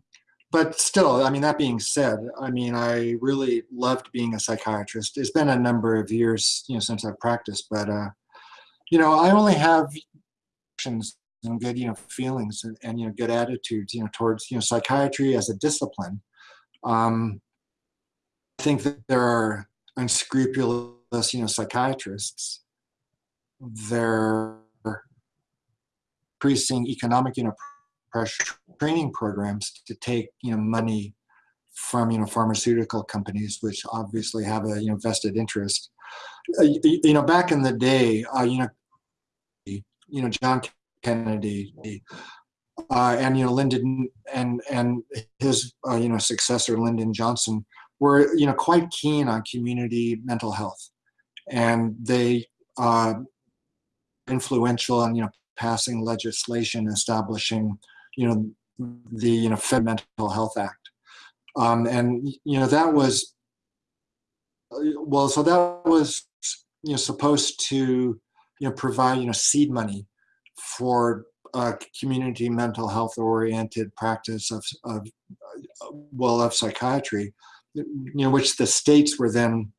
but still, I mean, that being said, I mean, I really loved being a psychiatrist. It's been a number of years, you know, since I've practiced, but uh, you know, I only have and good, you know, feelings and, and, you know, good attitudes, you know, towards, you know, psychiatry as a discipline. Um, I think that there are unscrupulous, you know, psychiatrists. They're increasing economic, you know, pressure training programs to take, you know, money from, you know, pharmaceutical companies, which obviously have a, you know, vested interest. Uh, you know, back in the day, uh, you know, you know, John Kennedy, uh, and you know Lyndon and and his uh, you know successor Lyndon Johnson were you know quite keen on community mental health, and they uh, influential in you know passing legislation establishing you know the you know Fed Mental Health Act, um, and you know that was well so that was you know supposed to you know provide you know seed money for a community mental health oriented practice of, of well of psychiatry you know which the states were then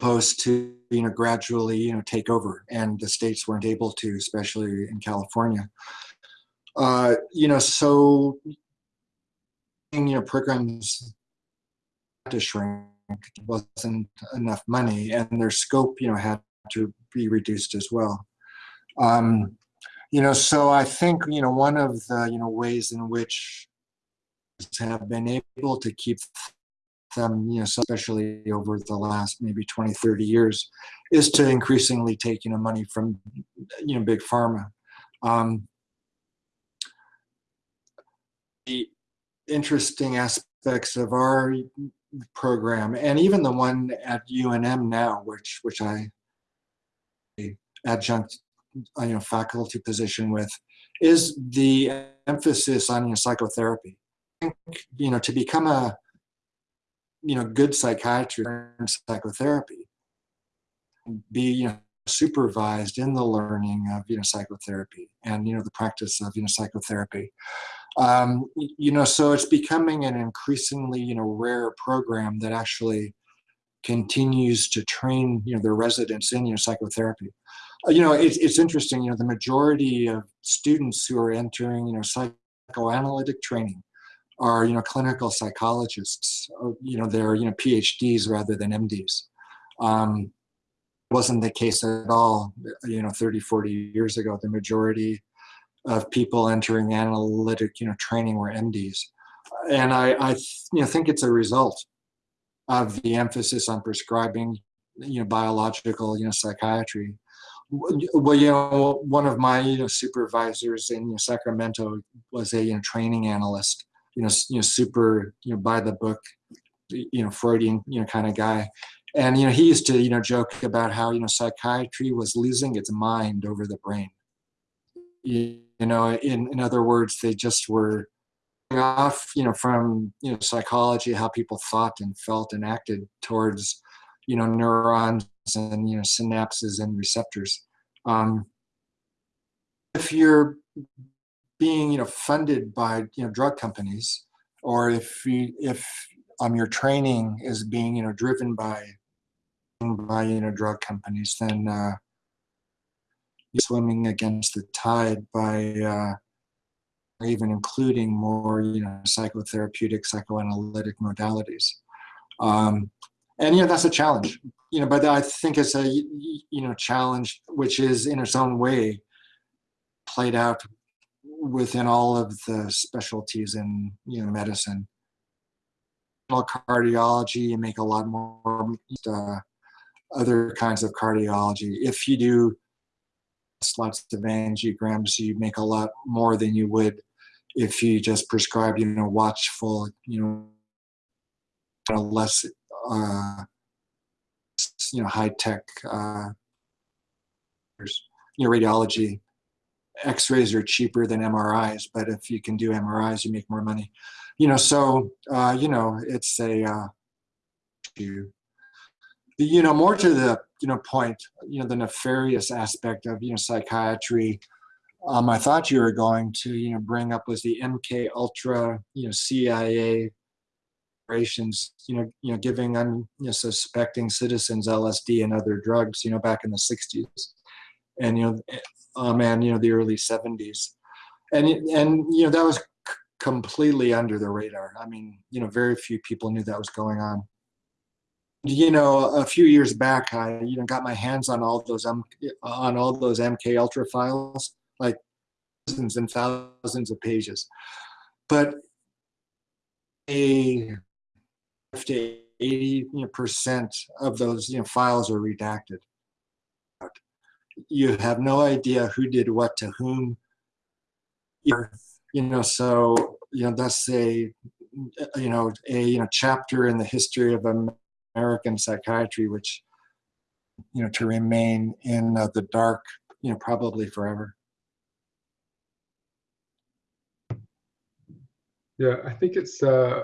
supposed to you know gradually you know take over and the states weren't able to especially in california. Uh you know so you know programs to shrink wasn't enough money and their scope you know had to be reduced as well um you know, so I think, you know, one of the, you know, ways in which have been able to keep them, you know, especially over the last maybe 20, 30 years, is to increasingly take, you know, money from, you know, big pharma. Um, the interesting aspects of our program, and even the one at UNM now, which which I adjunct uh, you know, faculty position with is the emphasis on you know, psychotherapy. You know, to become a you know good psychiatrist in psychotherapy, be you know supervised in the learning of you know psychotherapy and you know the practice of you know psychotherapy. Um, you know, so it's becoming an increasingly you know rare program that actually continues to train you know their residents in you know psychotherapy you know, it's, it's interesting, you know, the majority of students who are entering, you know, psychoanalytic training are, you know, clinical psychologists, uh, you know, they're, you know, PhDs rather than MDs. Um, wasn't the case at all, you know, 30, 40 years ago. The majority of people entering analytic, you know, training were MDs. And I, I you know, think it's a result of the emphasis on prescribing, you know, biological, you know, psychiatry well, you know, one of my you know, supervisors in you know, Sacramento was a you know, training analyst. You know, you know, super you know by the book, you know, Freudian you know kind of guy, And, you know, he used to, you know, joke about how, you know, psychiatry was losing its mind over the brain. You, you know, in, in other words, they just were off, you know, from, you know, psychology, how people thought and felt and acted towards, you know, neurons and, you know, synapses and receptors. Um, if you're being, you know, funded by, you know, drug companies, or if you, if um, your training is being, you know, driven by by you know drug companies, then uh, you're swimming against the tide by uh, even including more you know psychotherapeutic, psychoanalytic modalities. Um, and you know that's a challenge. You know, but I think it's a you know challenge which is in its own way played out within all of the specialties in you know medicine cardiology you make a lot more uh, other kinds of cardiology. If you do lots of angiograms, you make a lot more than you would if you just prescribe, you know, watchful, you know, less, uh, you know, high tech, uh, you know, radiology. X-rays are cheaper than MRIs, but if you can do MRIs, you make more money. You know, so uh, you know, it's a uh, you you know, more to the, you know, point, you know, the nefarious aspect of, you know, psychiatry, um, I thought you were going to, you know, bring up was the MK Ultra, you know, CIA operations, you know, you know, giving unsuspecting citizens LSD and other drugs, you know, back in the 60s, and you know, um, and you know, the early 70s, and and you know, that was completely under the radar. I mean, you know, very few people knew that was going on you know, a few years back, I you know got my hands on all those um, on all those MK Ultra files, like thousands and thousands of pages. But a 50 80 percent of those you know files are redacted. You have no idea who did what to whom. You know, so you know that's a you know a you know chapter in the history of American psychiatry, which, you know, to remain in uh, the dark, you know, probably forever. Yeah, I think it's uh,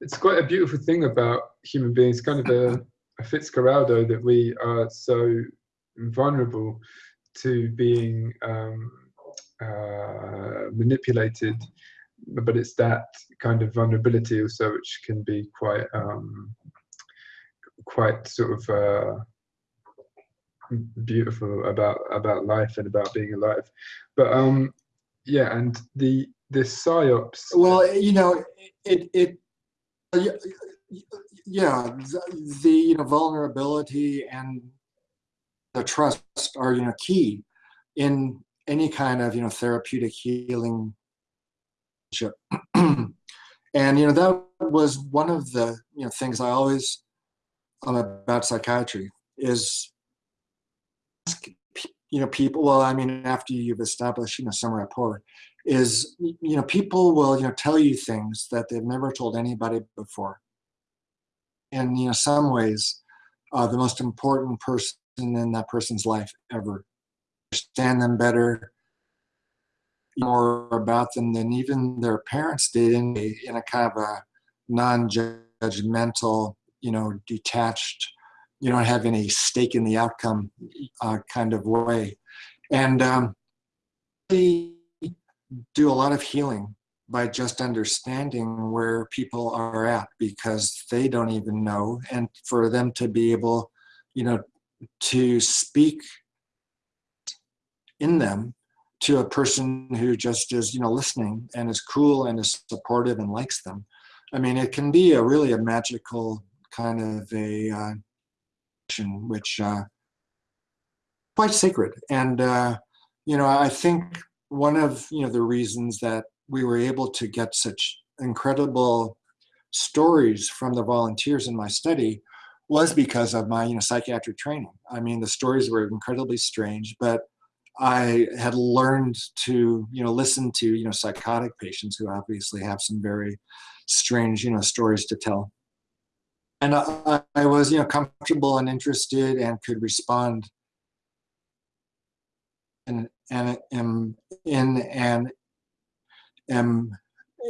it's quite a beautiful thing about human beings, kind of a, a Fitzcarraldo that we are so vulnerable to being um, uh, manipulated, but it's that kind of vulnerability also which can be quite um, quite sort of uh, beautiful about about life and about being alive. But um, yeah, and the the psyops. Well, you know, it it Uh, yeah, the, the you know vulnerability and the trust are you know key in any kind of you know therapeutic healing. *clears throat* and you know that was one of the you know things I always um, about psychiatry is you know people well i mean after you've established you know some rapport is you know people will you know tell you things that they've never told anybody before And, you know some ways uh, the most important person in that person's life ever understand them better more about them than even their parents did in a, in a kind of a non-judgmental you know, detached, you don't have any stake in the outcome uh, kind of way. And um, we do a lot of healing by just understanding where people are at because they don't even know. And for them to be able, you know, to speak in them to a person who just is, you know, listening and is cool and is supportive and likes them. I mean, it can be a really a magical kind of a uh, which uh, quite sacred. And uh, you know, I think one of you know the reasons that we were able to get such incredible stories from the volunteers in my study was because of my you know psychiatric training. I mean, the stories were incredibly strange, but I had learned to you know listen to you know psychotic patients who obviously have some very strange you know stories to tell. and I, I was, you know, comfortable and interested and could respond and and am in an am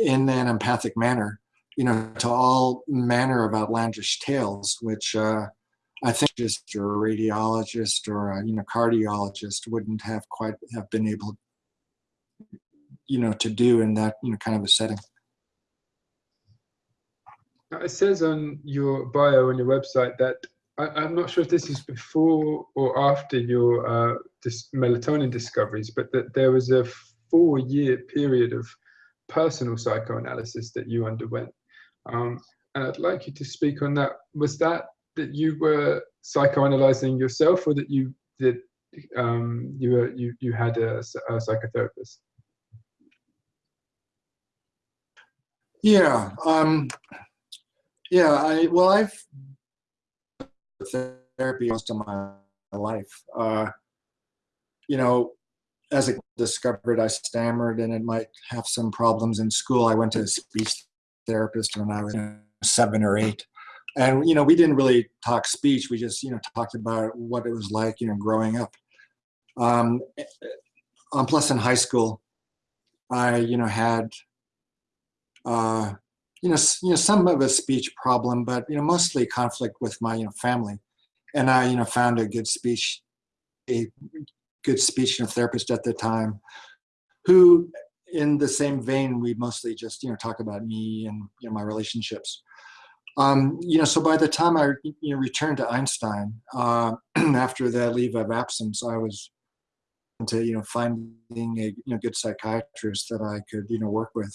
in an empathic manner, you know, to all manner of outlandish tales, which uh, I think just a radiologist or a you know cardiologist wouldn't have quite have been able, you know, to do in that you know kind of a setting. It says on your bio on your website that I, I'm not sure if this is before or after your uh, dis melatonin discoveries, but that there was a four-year period of personal psychoanalysis that you underwent. Um, and I'd like you to speak on that. Was that that you were psychoanalyzing yourself, or that you did um, you were you you had a, a psychotherapist? Yeah. Um, yeah. I well, I've therapy most of my life. Uh, you know, as I discovered, I stammered and it might have some problems in school. I went to a speech therapist when I was seven or eight. And, you know, we didn't really talk speech. We just, you know, talked about what it was like, you know, growing up. Um, um, plus in high school, I, you know, had, uh, you know, you know, some of a speech problem, but, you know, mostly conflict with my, you know, family. And I, you know, found a good speech, a good speech and therapist at the time who in the same vein we mostly just you know talk about me and you know my relationships. Um, you know so by the time i you know returned to einstein uh, *clears throat* after that leave of absence i was into you know finding a you know good psychiatrist that i could you know work with.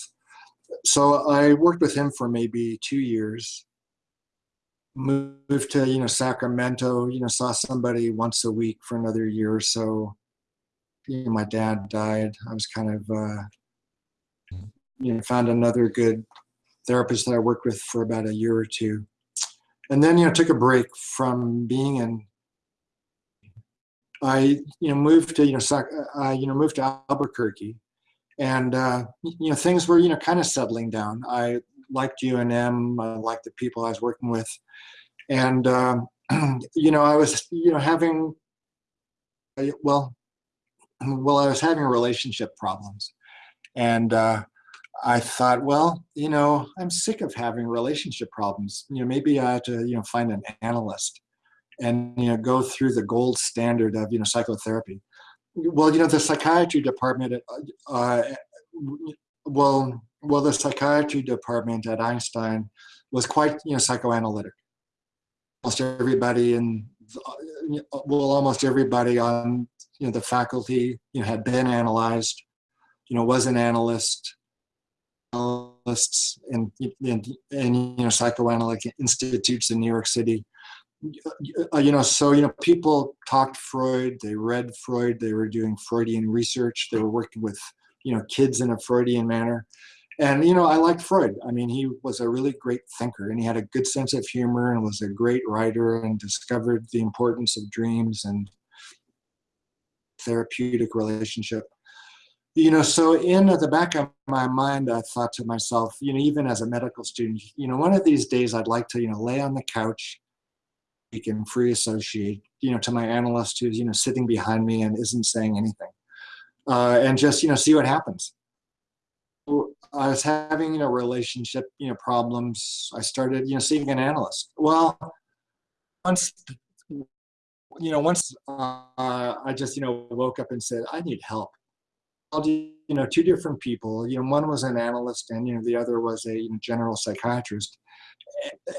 So i worked with him for maybe two years moved to you know Sacramento. You know, saw somebody once a week for another year or so. You know, my dad died. I was kind of uh, you know found another good therapist that I worked with for about a year or two, and then you know took a break from being in. I you know moved to you know Sac I you know moved to Albuquerque, and uh, you know things were you know kind of settling down. I liked UNM. I liked the people I was working with, and um, *clears throat* you know, I was you know having well, *clears throat* well, I was having relationship problems, and uh, I thought, well, you know, I'm sick of having relationship problems. You know, maybe I had to you know find an analyst and you know go through the gold standard of you know psychotherapy. Well, you know, the psychiatry department, uh, well, well, the psychiatry department at Einstein was quite, you know, psychoanalytic. Almost everybody in, well, almost everybody on, you know, the faculty, you know, had been analyzed, you know, was an analyst, analysts in, in, in you know, psychoanalytic institutes in New York City. Uh, you know, so, you know, people talked Freud, they read Freud, they were doing Freudian research, they were working with, you know, kids in a Freudian manner. And you know i liked freud. I mean he was a really great thinker and he had a good sense of humor and was a great writer and discovered the importance of dreams and therapeutic relationship. You know so in the back of my mind i thought to myself you know even as a medical student you know one of these days i'd like to you know lay on the couch can free associate you know to my analyst who's you know sitting behind me and isn't saying anything uh, and just you know see what happens I was having, you know, relationship, you know, problems. I started, you know, seeing an analyst. Well, once, you know, once uh, I just, you know, woke up and said, I need help. I'll do you know, two different people. You know, one was an analyst and, you know, the other was a you know, general psychiatrist.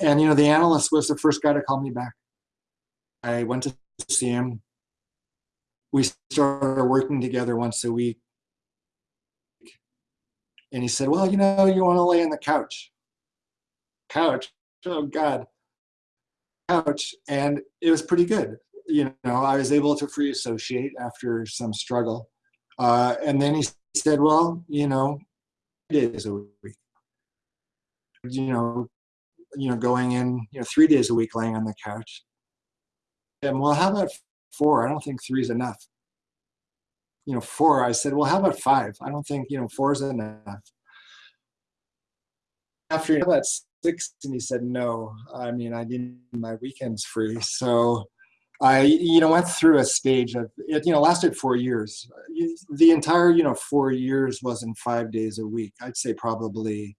And, you know, the analyst was the first guy to call me back. I went to see him. We started working together once a week and he said, well, you know, you want to lay on the couch. Couch, oh God, couch. And it was pretty good. You know, I was able to free associate after some struggle. Uh, and then he said, well, you know, days a week. You know, you know, going in, you know, three days a week laying on the couch. And well, how about four? I don't think three is enough you know, four. I said, well, how about five? I don't think, you know, four is enough. After you know, six and he said no. I mean, I need my weekends free. So I, you know, went through a stage of it, you know, lasted four years. The entire, you know, four years wasn't five days a week. I'd say probably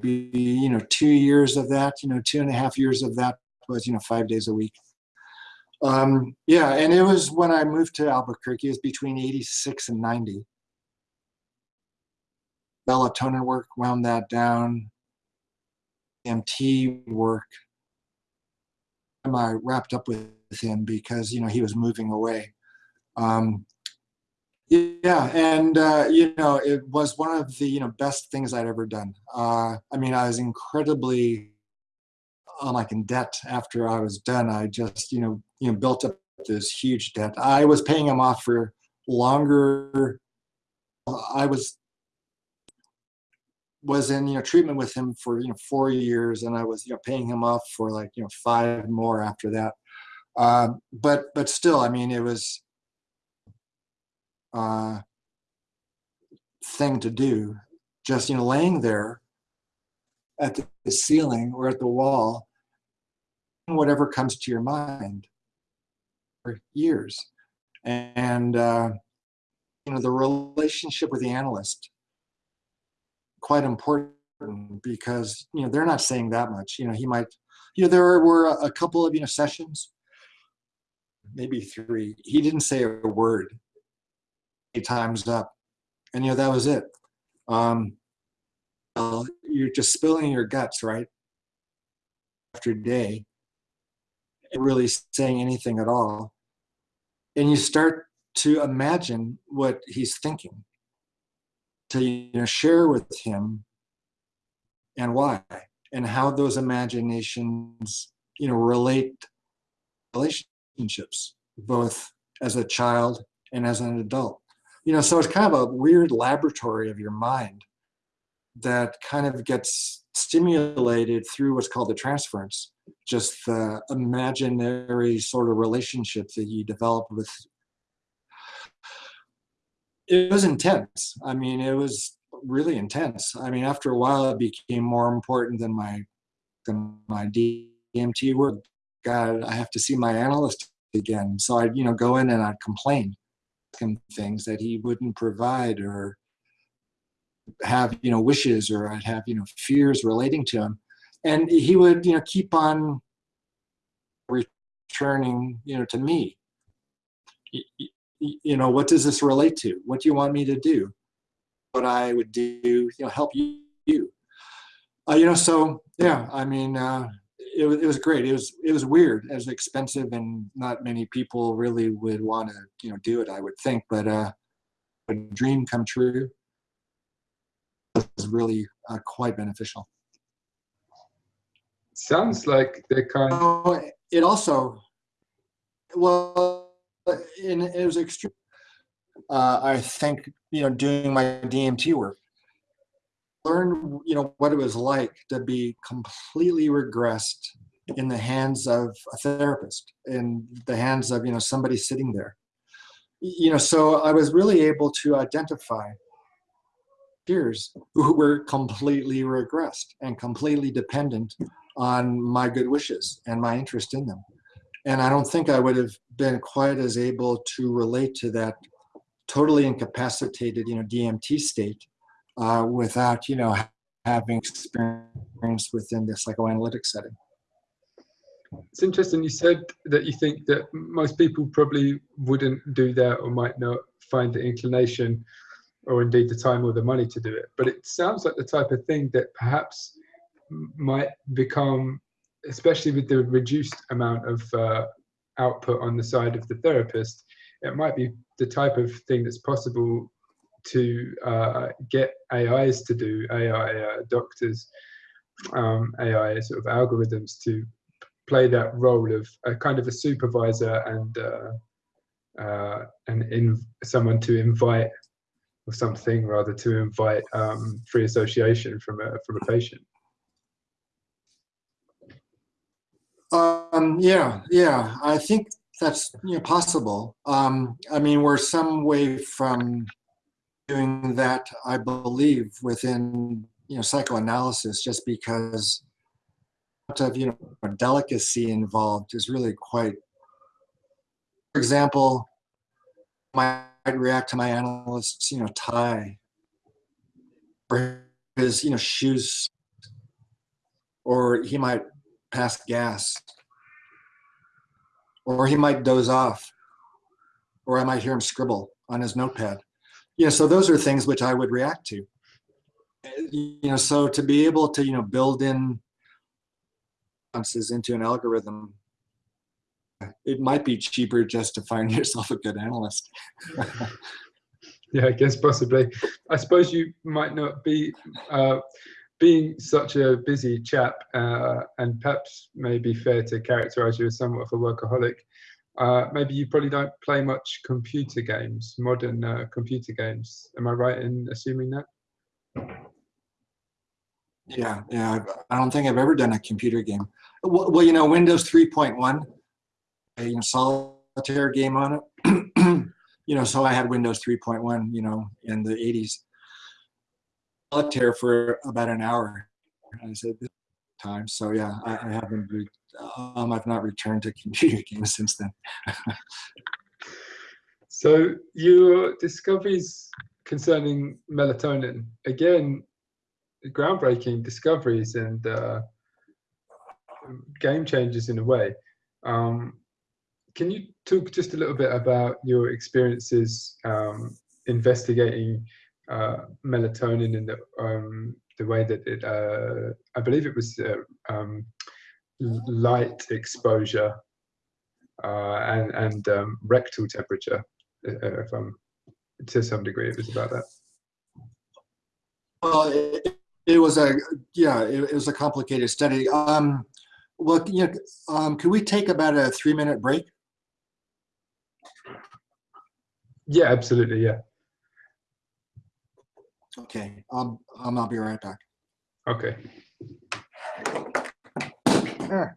be, you know, two years of that, you know, two and a half years of that was, you know, five days a week. Um, yeah, and it was when I moved to Albuquerque, it was between 86 and 90. Melatonin work wound that down. MT work. I wrapped up with him because you know he was moving away. Um, yeah, and uh, you know it was one of the you know best things I'd ever done. Uh, I mean, I was incredibly uh, like in debt after I was done. I just you know you know built up this huge debt. I was paying him off for longer. I was was in you know treatment with him for you know four years, and I was you know paying him off for like you know five more after that. Uh, but but still, I mean, it was uh, thing to do. Just you know, laying there at the ceiling or at the wall, whatever comes to your mind for years, and uh, you know the relationship with the analyst quite important because you know they're not saying that much. You know, he might. You know, there were a couple of you know sessions, maybe three. He didn't say a word. He times up, and you know that was it. Um, you're just spilling your guts, right? After day, really saying anything at all, and you start to imagine what he's thinking to you know, share with him and why and how those imaginations you know relate relationships both as a child and as an adult. You know so it's kind of a weird laboratory of your mind that kind of gets stimulated through what's called the transference just the imaginary sort of relationship that you develop with it was intense. I mean, it was really intense. I mean, after a while, it became more important than my than my DMT work. God, I have to see my analyst again. So I'd you know go in and I'd complain him things that he wouldn't provide or have you know wishes or I'd have you know fears relating to him, and he would you know keep on returning you know to me you know, what does this relate to? What do you want me to do? What I would do, you know, help you. Uh, you know, so yeah, I mean, uh, it, it was great. It was it was weird. It was expensive, and not many people really would want to, you know, do it. I would think, but uh, a dream come true was really uh, quite beneficial. Sounds like they kind. Of- oh, it also, well it was extreme. Uh, I think you know doing my DMT work, learned you know what it was like to be completely regressed in the hands of a therapist, in the hands of you know somebody sitting there. You know, so I was really able to identify peers who were completely regressed and completely dependent on my good wishes and my interest in them and I don't think I would have been quite as able to relate to that totally incapacitated, you know, DMT state uh, without, you know, having experience within the psychoanalytic setting. It's interesting. You said that you think that most people probably wouldn't do that or might not find the inclination or indeed the time or the money to do it. But it sounds like the type of thing that perhaps might become especially with the reduced amount of uh, output on the side of the therapist, it might be the type of thing that's possible to uh, get AIs to do, AI uh, doctors, um, AI sort of algorithms to play that role of a kind of a supervisor and uh, uh, and in someone to invite or something rather to invite um, free association from a from a patient. Um, yeah, yeah, I think that's you know, possible. Um, I mean, we're some way from doing that, I believe, within you know, psychoanalysis just because of, you know, delicacy involved is really quite, for example, might react to my analyst's, you know, tie or his, you know, shoes, or he might pass gas, or he might doze off, or I might hear him scribble on his notepad. You know, so those are things which I would react to. You know, so to be able to, you know, build in answers into an algorithm, it might be cheaper just to find *laughs* yourself a good analyst. *laughs* yeah, I guess possibly. I suppose you might not be uh, being such a busy chap, uh, and perhaps maybe fair to characterize you as somewhat of a workaholic. Uh, maybe you probably don't play much computer games, modern uh, computer games. Am I right in assuming that? Yeah, yeah. I don't think I've ever done a computer game. Well, well you know, Windows 3.1, a solitaire game on it. *clears throat* you know, so I had Windows 3.1, you know, in the 80s. Solitaire for about an hour. I said this time. So yeah, I, I haven't. Um, I've not returned to *laughs* computer games since then. *laughs* so your discoveries concerning melatonin, again, groundbreaking discoveries and uh, game changers in a way. Um, can you talk just a little bit about your experiences um, investigating uh, melatonin and the, um, the way that it, uh, I believe it was uh, um, light exposure uh, and, and um, rectal temperature, uh, if I'm, to some degree it was about that. Well, it, it was a, yeah, it, it, was a complicated study. Um, well, you know, um, could we take about a three minute break? Yeah, absolutely. Yeah. Okay. Um, I'll be right back. Okay. Sure.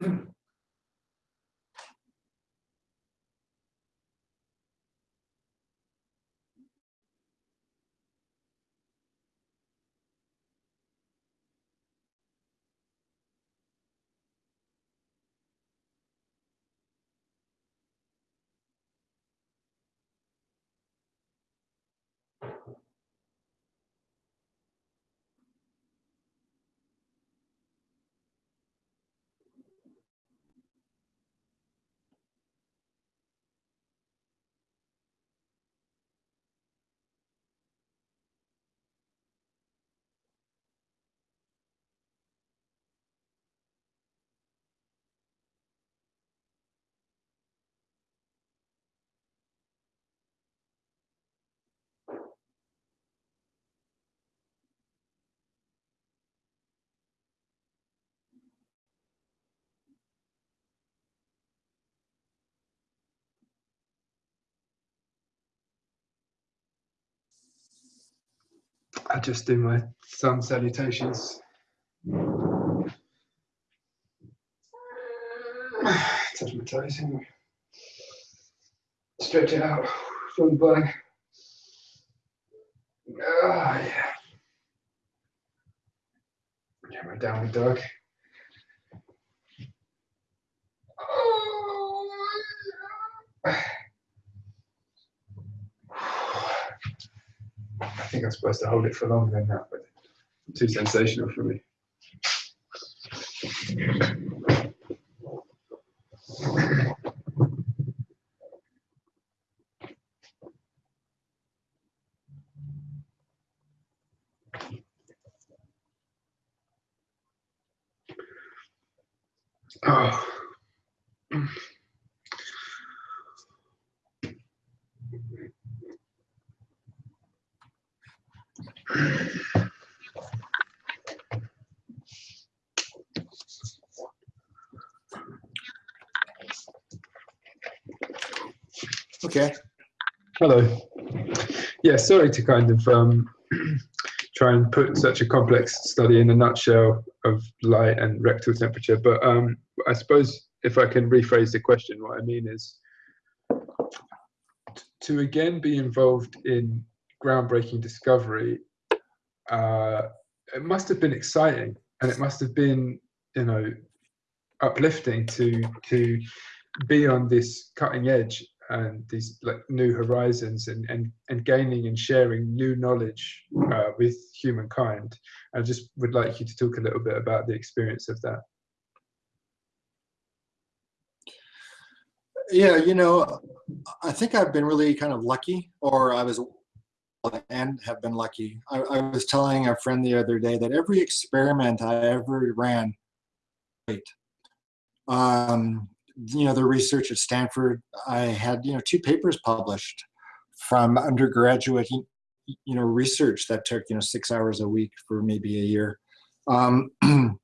*clears throat* I just do my sun salutations. *sighs* Touch my toes, stretch it out, feel the body. Ah, yeah. Get my downward dog. *sighs* I think I'm supposed to hold it for longer than that, but too sensational for me. Oh. Okay. Hello. Yeah, sorry to kind of um, *clears throat* try and put such a complex study in a nutshell of light and rectal temperature. But um, I suppose if I can rephrase the question, what I mean is to again be involved in groundbreaking discovery. Uh, it must have been exciting, and it must have been, you know, uplifting to to be on this cutting edge and these like new horizons and and, and gaining and sharing new knowledge uh, with humankind. I just would like you to talk a little bit about the experience of that. Yeah, you know, I think I've been really kind of lucky, or I was and have been lucky. I, I was telling a friend the other day that every experiment I ever ran. Um, you know, the research at Stanford, I had, you know, two papers published from undergraduate, you know, research that took, you know, six hours a week for maybe a year. Um, *clears throat* you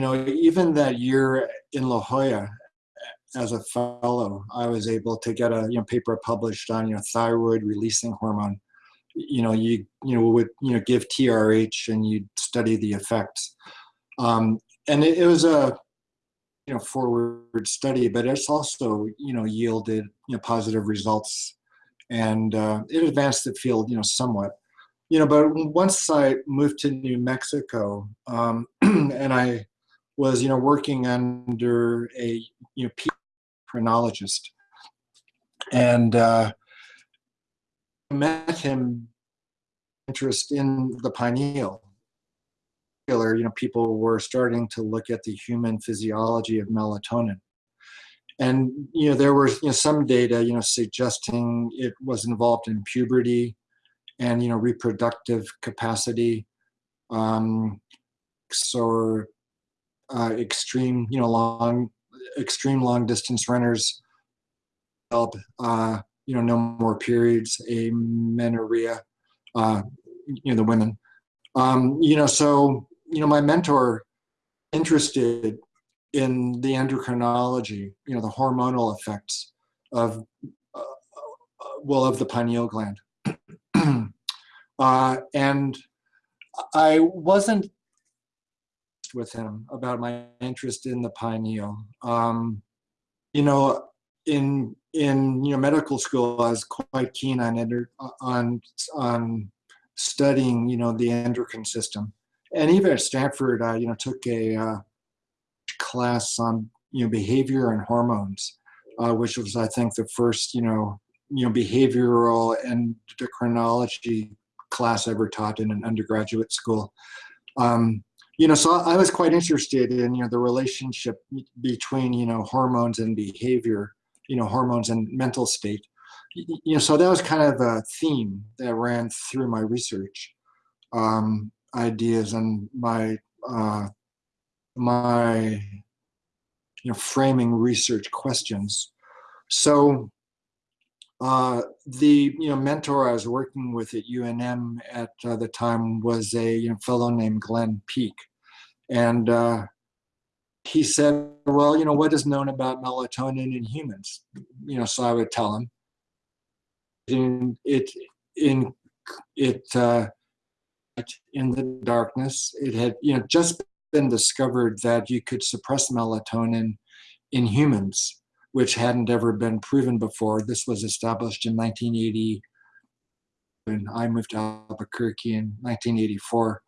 know, even that year in La Jolla, as a fellow, I was able to get a you know paper published on you know thyroid releasing hormone. You know, you you know would you know give TRH and you'd study the effects. Um, and it, it was a you know forward study, but it's also you know yielded you know positive results, and uh, it advanced the field you know somewhat. You know, but once I moved to New Mexico, um, *clears throat* and I was you know working under a you know chronologist, and uh, met him interest in the pineal you know, people were starting to look at the human physiology of melatonin. And, you know, there was you know, some data, you know, suggesting it was involved in puberty and, you know, reproductive capacity. Um, so uh, extreme, you know, long, extreme long distance runners help, uh, you know, no more periods, amenorrhea, uh, you know, the women. Um, you know, so you know, my mentor interested in the endocrinology, you know, the hormonal effects of, uh, well, of the pineal gland. *clears throat* uh, and I wasn't with him about my interest in the pineal. Um, you know, in in you know medical school, I was quite keen on on on studying you know the endocrine system, and even at Stanford, I you know took a uh, class on you know behavior and hormones, uh, which was I think the first you know you know behavioral endocrinology class ever taught in an undergraduate school. Um, you know, so I was quite interested in you know the relationship between you know hormones and behavior, you know hormones and mental state. You know, so that was kind of a theme that ran through my research. Um, ideas and my uh, my you know framing research questions. So uh, the you know mentor I was working with at UNM at uh, the time was a you know, fellow named Glenn Peake, and uh, he said, "Well, you know what is known about melatonin in humans?" You know, so I would tell him. In it in it uh, in the darkness. It had you know just been discovered that you could suppress melatonin in humans, which hadn't ever been proven before. This was established in 1980. And I moved to Albuquerque in 1984.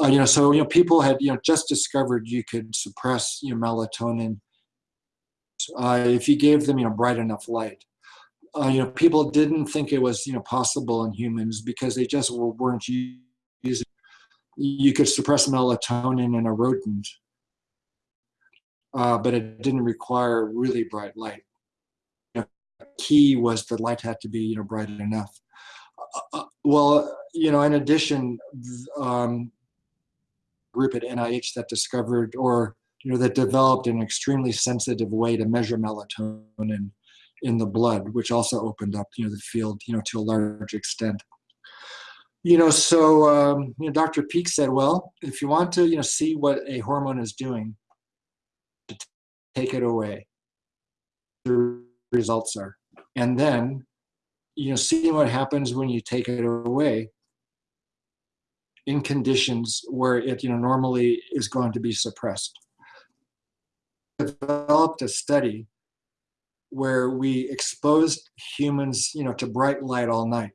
Uh, you know, so you know, people had you know just discovered you could suppress you know melatonin uh, if you gave them you know bright enough light. Uh, you know, people didn't think it was you know possible in humans because they just weren't you could suppress melatonin in a rodent, uh, but it didn't require really bright light. Know, key was the light had to be you know bright enough. Uh, uh well, you know, in addition, um, group at NIH that discovered or you know that developed an extremely sensitive way to measure melatonin in the blood, which also opened up you know the field you know to a large extent you know, so um, you know, Dr. Peake said, well, if you want to, you know, see what a hormone is doing, take it away. The results are, and then, you know, see what happens when you take it away. in conditions where it, you know, normally is going to be suppressed. Developed a study where we exposed humans, you know, to bright light all night,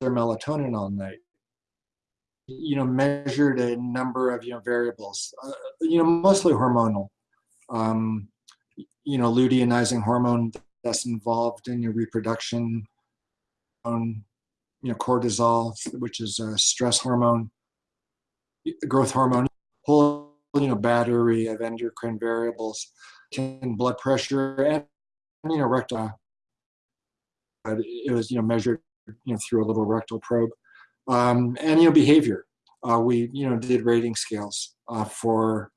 their melatonin all night, you know, measured a number of, you know, variables, uh, you know, mostly hormonal, um, you know, luteinizing hormone that's involved in your reproduction, um, you know, cortisol, which is a stress hormone, growth hormone, whole, you know, battery of endocrine variables, and blood pressure, and, you know, rectal. But it was, you know, measured, you know, through a little rectal probe. Um, and, you know, behavior. Uh, we, you know, did rating scales uh, for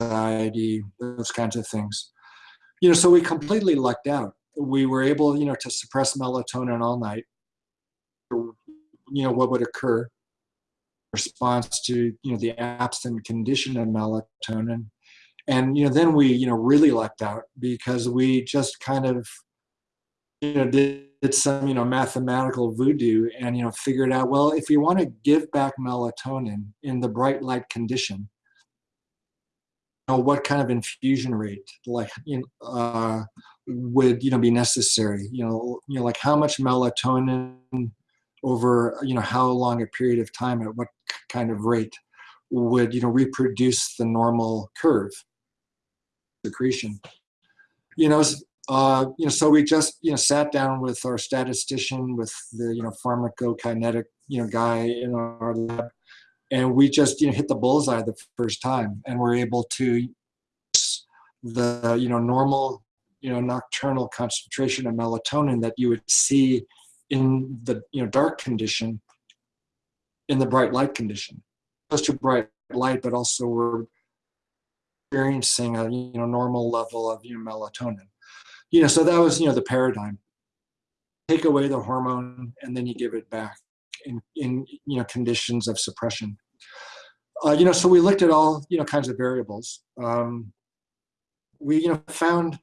anxiety, those kinds of things. You know, so we completely lucked out. We were able, you know, to suppress melatonin all night. You know, what would occur response to, you know, the absent condition of melatonin. And, you know, then we, you know, really lucked out because we just kind of, you know, did, did some, you know, mathematical voodoo and, you know, figured out, well, if we want to give back melatonin in the bright light condition, know, what kind of infusion rate like you know, uh, would you know be necessary? You know you know like how much melatonin over you know how long a period of time at what kind of rate would you know reproduce the normal curve secretion? You know uh, you know so we just you know sat down with our statistician with the you know pharmacokinetic you know guy in our lab and we just you know hit the bullseye the first time and we're able to the you know normal you know nocturnal concentration of melatonin that you would see in the you know dark condition in the bright light condition close to bright light but also we're experiencing a you know normal level of you know melatonin you know so that was you know the paradigm take away the hormone and then you give it back in in you know conditions of suppression uh, you know, so we looked at all, you know, kinds of variables. Um, we, you know, found,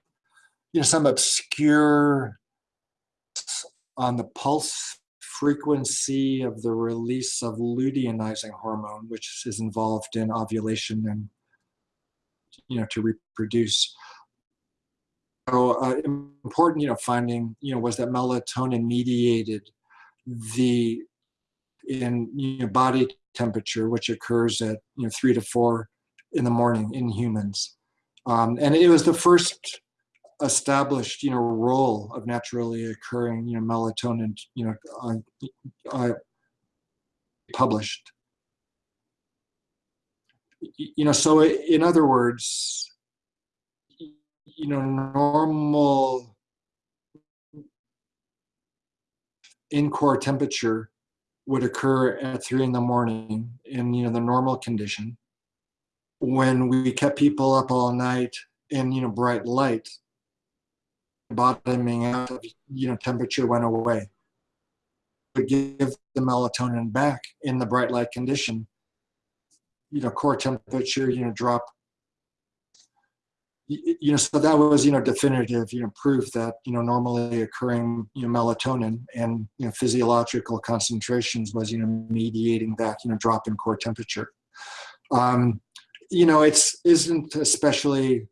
you know, some obscure on the pulse frequency of the release of luteinizing hormone, which is involved in ovulation and, you know, to reproduce. So uh, important, you know, finding, you know, was that melatonin mediated the in you know, body temperature, which occurs at you know three to four in the morning in humans. Um, and it was the first established you know role of naturally occurring you know melatonin you know published. You know, so in other words, you know, normal in core temperature would occur at three in the morning in you know the normal condition. When we kept people up all night in you know bright light bottoming out you know temperature went away. Would give the melatonin back in the bright light condition you know core temperature you know drop you know, so that was, you know, definitive, you know, proof that, you know, normally occurring, you know, melatonin and, you know, physiological concentrations was, you know, mediating that, you know, drop in core temperature. Um, you know, it's isn't especially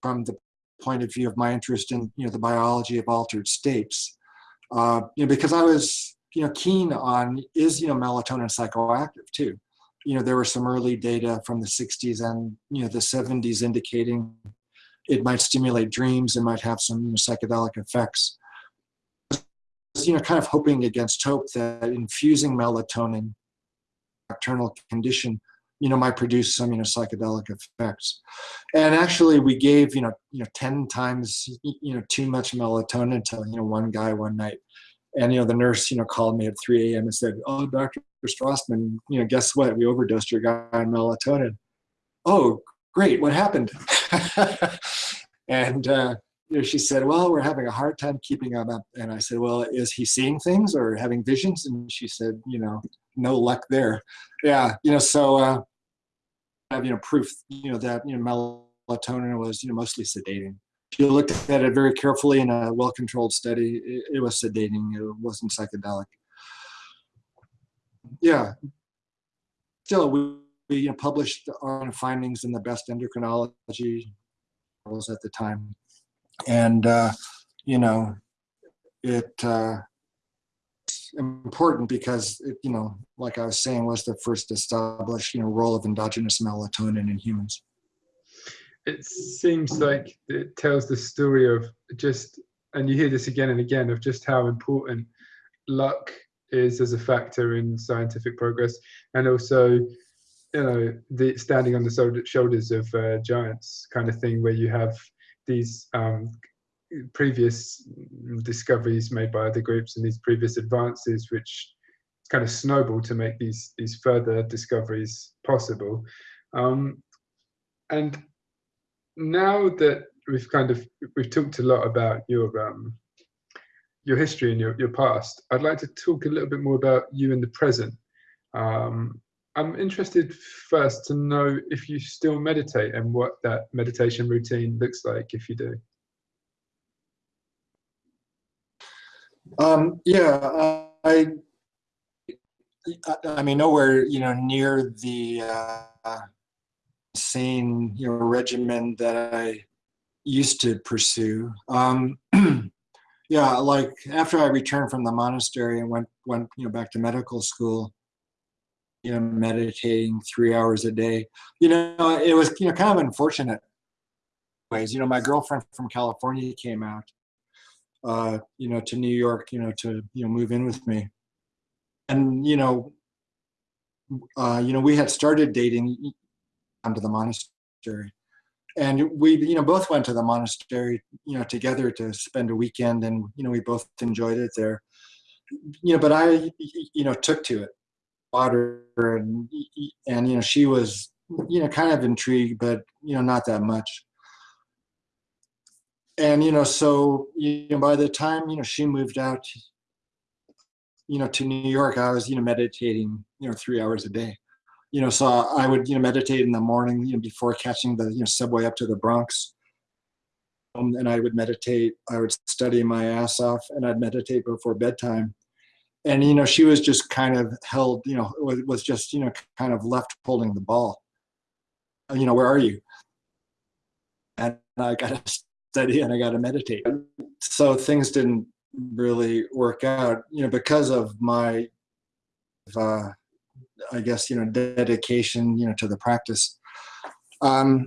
from the point of view of my interest in, you know, the biology of altered states, uh, you know, because I was, you know, keen on is, you know, melatonin psychoactive too you know, there were some early data from the 60s and, you know, the 70s indicating it might stimulate dreams and might have some psychedelic effects. You know, kind of hoping against hope that infusing melatonin, nocturnal condition, you know, might produce some, you know, psychedelic effects. And actually we gave, you know, you know, 10 times, you know, too much melatonin to, you know, one guy one night. And, you know, the nurse, you know, called me at 3 a.m. and said, oh, Dr. Strassman, you know, guess what? We overdosed your guy on melatonin. Oh, great. What happened? *laughs* and, uh, you know, she said, well, we're having a hard time keeping him up. And I said, well, is he seeing things or having visions? And she said, you know, no luck there. Yeah, you know, so uh, have, you know, proof, you know, that, you know, melatonin was, you know, mostly sedating. You looked at it very carefully in a well-controlled study, it, it was sedating, it wasn't psychedelic. Yeah, still we, we you know, published our findings in the best endocrinology journals at the time, and uh, you know, it uh, important because it, you know, like I was saying, was the first established you know role of endogenous melatonin in humans. It seems like it tells the story of just, and you hear this again and again, of just how important luck is as a factor in scientific progress, and also, you know, the standing on the shoulders of uh, giants kind of thing, where you have these um, previous discoveries made by other groups and these previous advances, which kind of snowball to make these these further discoveries possible. Um, and now that we've kind of we've talked a lot about your um, your history and your, your past, I'd like to talk a little bit more about you in the present. Um, I'm interested first to know if you still meditate and what that meditation routine looks like if you do. Um, yeah, I, I mean, nowhere, you know, near the uh, sane, you know, regimen that I used to pursue. Um, yeah, like after I returned from the monastery and went, went, you know, back to medical school, you know, meditating three hours a day, you know, it was, you know, kind of unfortunate ways. You know, my girlfriend from California came out uh, you know, to New York, you know, to you know move in with me, and you know, uh, you know, we had started dating under the monastery, and we you know both went to the monastery, you know, together to spend a weekend, and you know, we both enjoyed it there, you know, but I you know took to it, water, and and you know, she was you know kind of intrigued, but you know, not that much and you know so you know by the time you know she moved out you know to new york i was you know meditating you know three hours a day you know so i would you know meditate in the morning you know before catching the you know subway up to the bronx. Um, and i would meditate. I would study my ass off and i'd meditate before bedtime. And you know she was just kind of held you know was, was just you know kind of left holding the ball. You know where are you? And i got to study and I got to meditate. So things didn't really work out, you know, because of my, uh, I guess, you know, dedication, you know, to the practice. Um,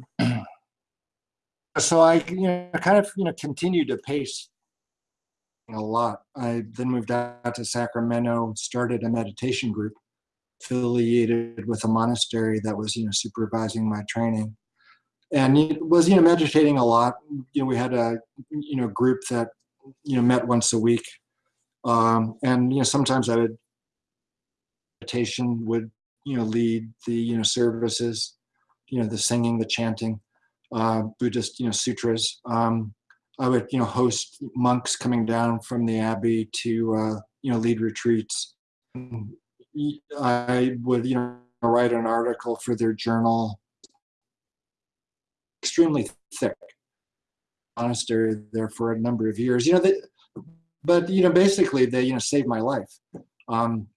so I, you know, kind of, you know, continued to pace a lot. I then moved out to Sacramento, started a meditation group affiliated with a monastery that was, you know, supervising my training and he was you know meditating a lot you know we had a you know group that you know met once a week um, and you know sometimes i would meditation would you know lead the you know services you know the singing the chanting uh, buddhist you know sutras um, i would you know host monks coming down from the abbey to uh, you know lead retreats i would you know write an article for their journal extremely thick monastery there for a number of years. You know, they, but you know, basically they you know saved my life. Um,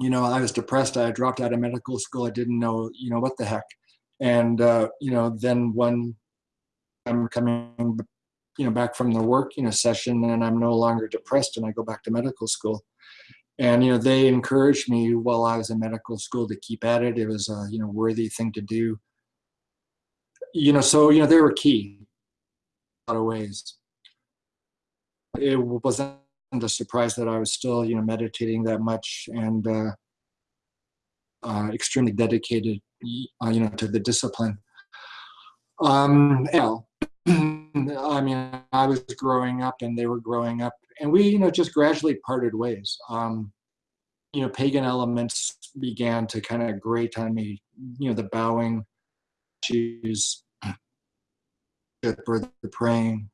you know, I was depressed. I dropped out of medical school. I didn't know you know what the heck, and uh, you know, then when I'm coming, you know, back from the work you know session, and I'm no longer depressed, and I go back to medical school. And you know, they encouraged me while I was in medical school to keep at it. It was a you know worthy thing to do you know, so, you know, they were key a lot of ways. It wasn't a surprise that I was still, you know, meditating that much and uh, uh, extremely dedicated, uh, you know, to the discipline. Um, *clears throat* I mean, I was growing up and they were growing up and we, you know, just gradually parted ways. Um, you know, pagan elements began to kind of grate on me, you know, the bowing, shoes, or the praying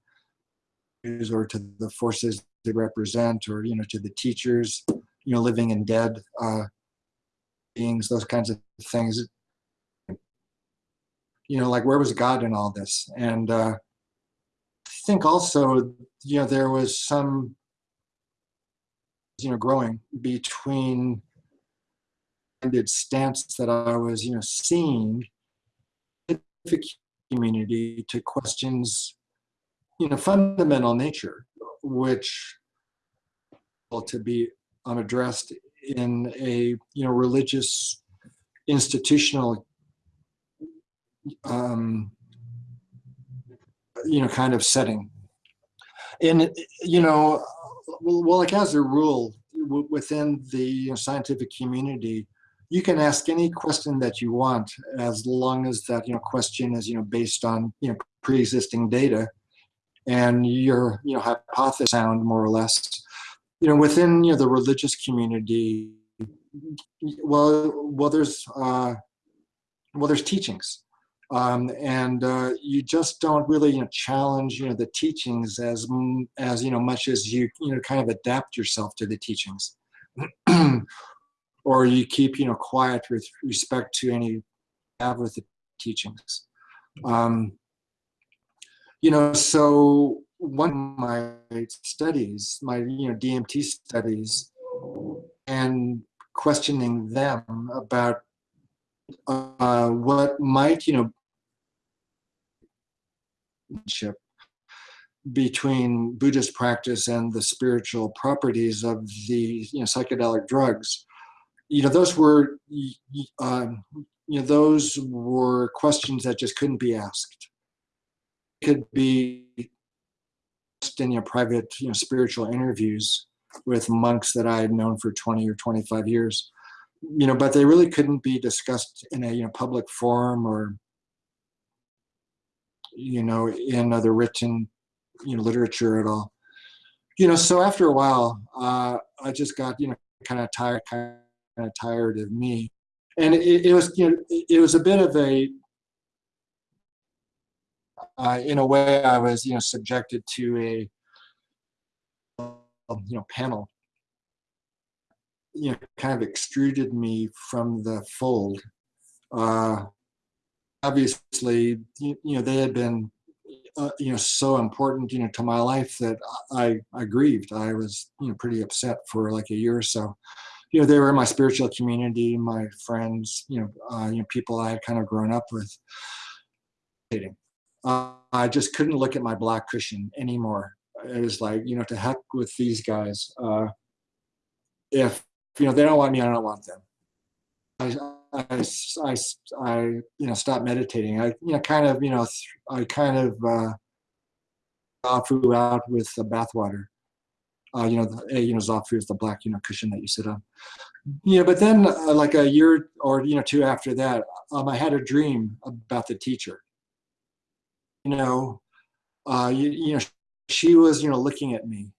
or to the forces they represent or you know to the teachers you know living and dead uh, beings those kinds of things. You know like where was god in all this? And uh, i think also you know there was some you know growing between the stance that I was, you know, seeing the community to questions, you know, fundamental nature, which to be um, addressed in a, you know, religious institutional, um, you know, kind of setting. And, you know, well, like as a rule, within the scientific community, you can ask any question that you want as long as that you know question is you know based on you know pre-existing data and your you know hypothesis sound more or less you know within you know the religious community well well there's uh well there's teachings um, and uh, you just don't really you know challenge you know the teachings as as you know much as you you know kind of adapt yourself to the teachings. *clears throat* Or you keep you know quiet with respect to any have with the teachings. Um, you know so one of my studies my you know dmt studies and questioning them about uh, what might you know between Buddhist practice and the spiritual properties of the you know, psychedelic drugs you know, those were, um, you know, those were questions that just couldn't be asked. Could be in your private, you know, spiritual interviews with monks that I had known for 20 or 25 years, you know, but they really couldn't be discussed in a, you know, public forum or, you know, in other written, you know, literature at all. You know, so after a while, uh, I just got, you know, kind of tired, kind of tired of me. And it, it was, you know, it was a bit of a, uh, in a way, I was, you know, subjected to a, you know, panel, you know, kind of extruded me from the fold. Uh, obviously, you, you know, they had been, uh, you know, so important, you know, to my life that I, I grieved. I was, you know, pretty upset for like a year or so you know, they were my spiritual community, my friends, you know, uh, you know, people I had kind of grown up with. Uh, I just couldn't look at my black cushion anymore. It was like, you know, to heck with these guys. Uh, if, you know, they don't want me, I don't want them. I, I, I, I, you know, stopped meditating. I, you know, kind of, you know, I kind of uh, threw out with the bathwater uh, you know, the, you know, Zafu is the black, you know, cushion that you sit on. You know, but then uh, like a year or, you know, two after that, um, I had a dream about the teacher. You know, uh, you, you know, she was, you know, looking at me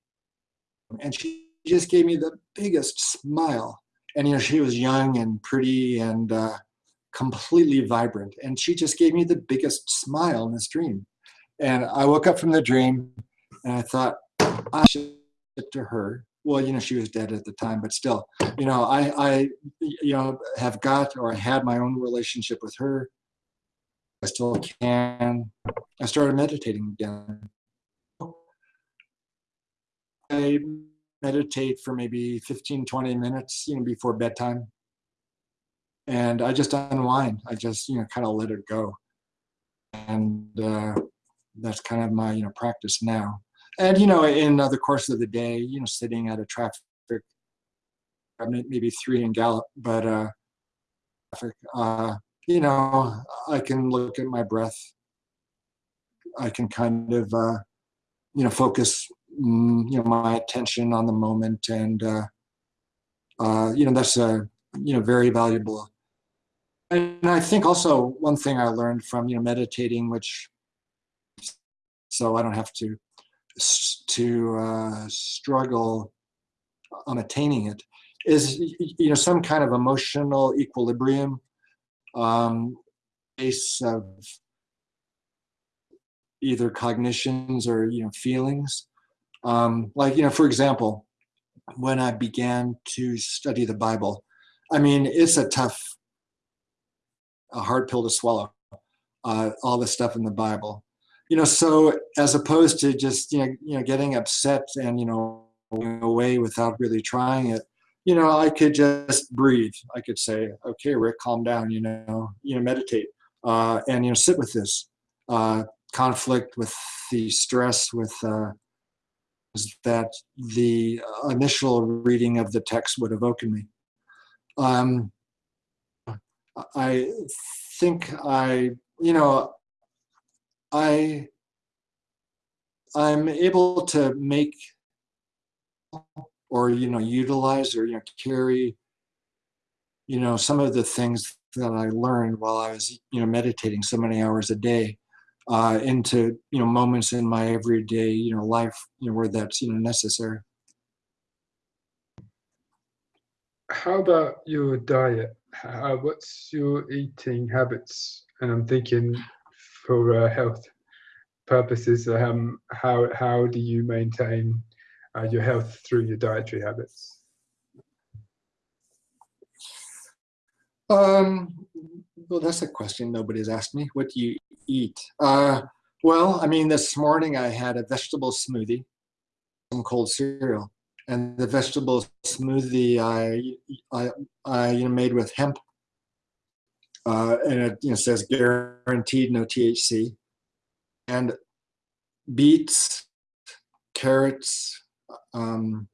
and she just gave me the biggest smile. And, you know, she was young and pretty and uh, completely vibrant. And she just gave me the biggest smile in this dream. And I woke up from the dream and I thought, I should to her well you know she was dead at the time but still you know i i you know have got or had my own relationship with her i still can. I started meditating again. I meditate for maybe 15 20 minutes you know before bedtime. And i just unwind. I just you know kind of let it go. And uh, that's kind of my you know practice now. And you know in the course of the day you know sitting at a traffic maybe three in Gallup but uh, uh you know i can look at my breath. I can kind of uh you know focus mm, you know my attention on the moment and uh uh you know that's a you know very valuable. And i think also one thing i learned from you know meditating which so i don't have to to uh, struggle on attaining it is you know some kind of emotional equilibrium um, base of either cognitions or you know feelings. Um, like you know for example when I began to study the Bible I mean it's a tough a hard pill to swallow uh, all the stuff in the Bible. You know, so as opposed to just, you know, you know, getting upset and, you know, away without really trying it, you know, I could just breathe. I could say, okay, Rick, calm down, you know, you know, meditate, uh, and, you know, sit with this uh, conflict with the stress with uh, that the initial reading of the text would evoke in me. Um, I think I, you know, I, I'm able to make or, you know, utilize or, you know, carry, you know, some of the things that I learned while I was, you know, meditating so many hours a day uh, into, you know, moments in my everyday, you know, life, you know, where that's, you know, necessary. How about your diet? How, what's your eating habits? And I'm thinking for uh, health purposes, um, how, how do you maintain uh, your health through your dietary habits? Um, well, that's a question nobody's asked me. What do you eat? Uh, well, I mean, this morning I had a vegetable smoothie, some cold cereal, and the vegetable smoothie I I, I you know, made with hemp, uh, and it you know says guaranteed no THC, and beets, carrots, um,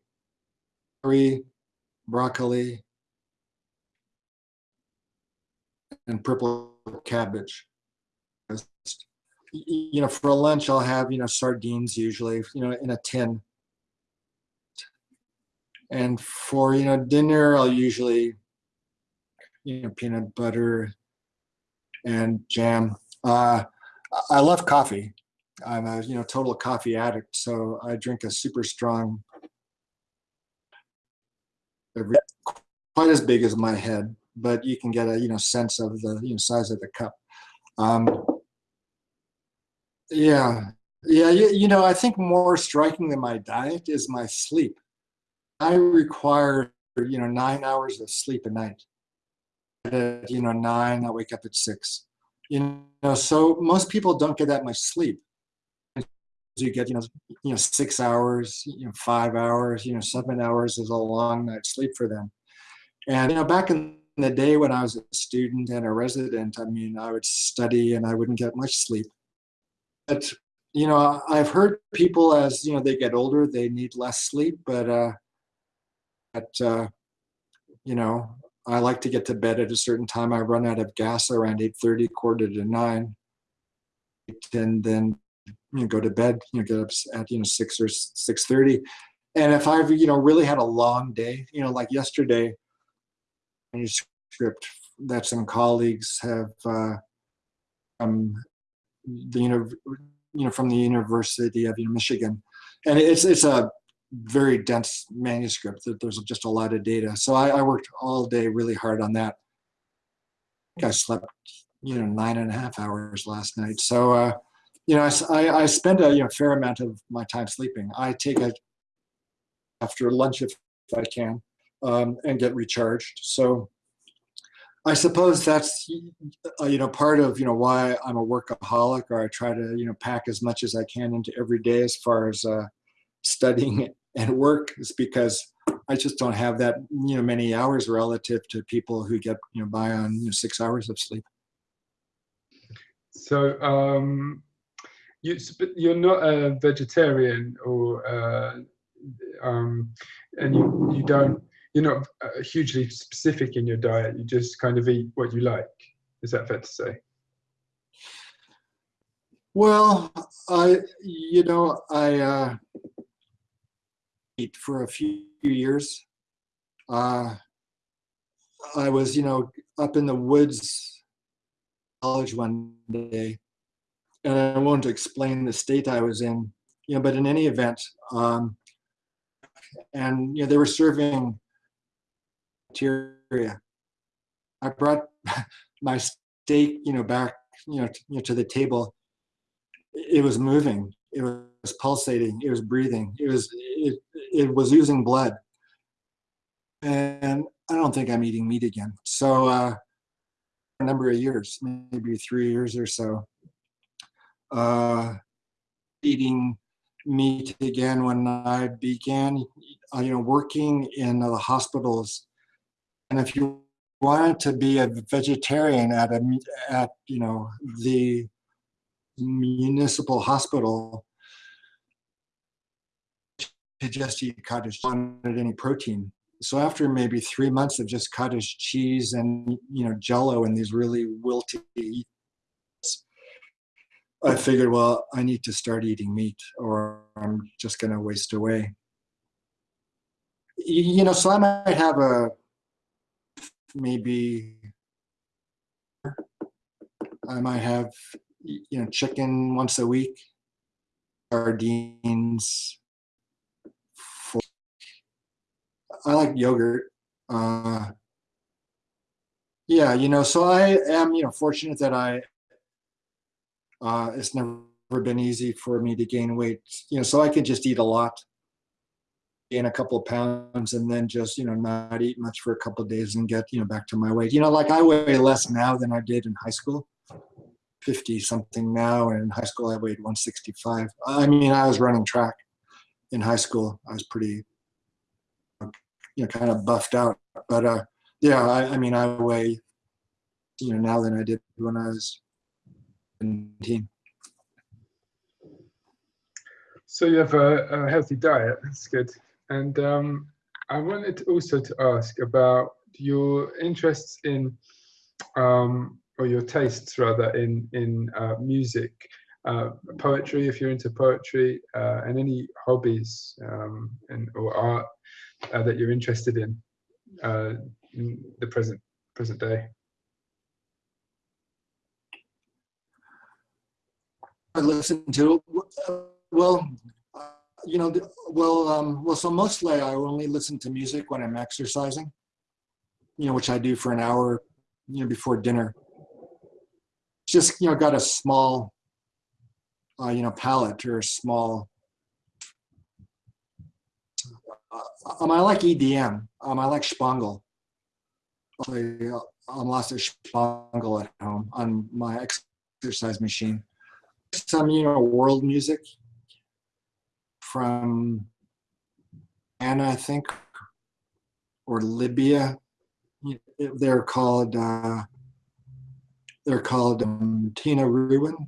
broccoli, and purple cabbage. You know, for a lunch, I'll have, you know, sardines usually, you know, in a tin. And for, you know, dinner, I'll usually, you know, peanut butter and jam. Uh, I love coffee. I'm a, you know, total coffee addict. So I drink a super strong, quite as big as my head but you can get a you know sense of the you know size of the cup. Um, yeah, yeah, you, you know, I think more striking than my diet is my sleep. I require you know nine hours of sleep a night. At, you know nine, I wake up at six. You know, so most people don't get that much sleep. You get you know you know six hours, you know five hours, you know seven hours is a long night's sleep for them. And you know back in the day when I was a student and a resident, I mean, I would study and I wouldn't get much sleep. But, you know, I've heard people as, you know, they get older, they need less sleep, but, uh, but uh, you know, I like to get to bed at a certain time. I run out of gas around 8.30, quarter to nine, and then you know, go to bed, you know, get up at, you know, six or 6.30. And if I've, you know, really had a long day, you know, like yesterday, manuscript that some colleagues have uh, um, the you know you know, from the University of Michigan, and it's it's a very dense manuscript. That there's just a lot of data. So I, I worked all day really hard on that. I, I slept you know nine and a half hours last night. So uh, you know I, I spend a you know fair amount of my time sleeping. I take a after lunch if, I can um, and get recharged. So I suppose that's uh, you know part of you know why I'm a workaholic, or I try to you know pack as much as I can into every day as far as uh, studying *laughs* and work is because I just don't have that you know many hours relative to people who get you know by on you know, six hours of sleep. So um, you you're not a vegetarian or uh, um, and you you don't you're not uh, hugely specific in your diet. You just kind of eat what you like. Is that fair to say? Well, I, you know, I uh, eat for a few years. Uh, I was, you know, up in the woods college one day, and I won't explain the state I was in, you know, but in any event, um, and you know, they were serving bacteria. I brought *laughs* my steak, you know, back, you know, to, you know, to the table. It was moving. It was pulsating. It was breathing. It was it, it was using blood. And I don't think I'm eating meat again. So uh, a number of years, maybe three years or so, uh, eating meat again when I began uh, you know, working in the hospitals, and if you wanted to be a vegetarian at a at you know the municipal hospital to just eat cottage wanted any protein. So after maybe three months of just cottage cheese and you know jello and these really wilty i figured well i need to start eating meat or i'm just going to waste away you know so i might have a maybe i might have you know chicken once a week sardines I like yogurt. Uh, yeah, you know, so I am, you know, fortunate that I, uh, it's never been easy for me to gain weight, you know, so I can just eat a lot, gain a couple of pounds and then just, you know, not eat much for a couple of days and get, you know, back to my weight. You know, like I weigh less now than I did in high school, 50 something now. And in high school, I weighed 165. I mean, I was running track in high school. I was pretty you know, kind of buffed out. But uh, yeah, I, I mean, I weigh, you know, now than I did when I was 17. So you have a, a healthy diet. That's good. And um, I wanted also to ask about your interests in, um, or your tastes rather, in in uh, music, uh, poetry, if you're into poetry, uh, and any hobbies um, and or art uh, that you're interested in uh, in the present present day? I listen to well, uh, you know, well, um, well. So mostly, I only listen to music when I'm exercising. You know, which I do for an hour, you know, before dinner. Just you know, got a small, uh, you know, palette or a small um, I like EDM. Um, I like Spangle. I, am lost at Spangle at home on my exercise machine. Some, you know, world music from Anna, I think, or Libya. They're called, uh, they're called um, Tinariwen,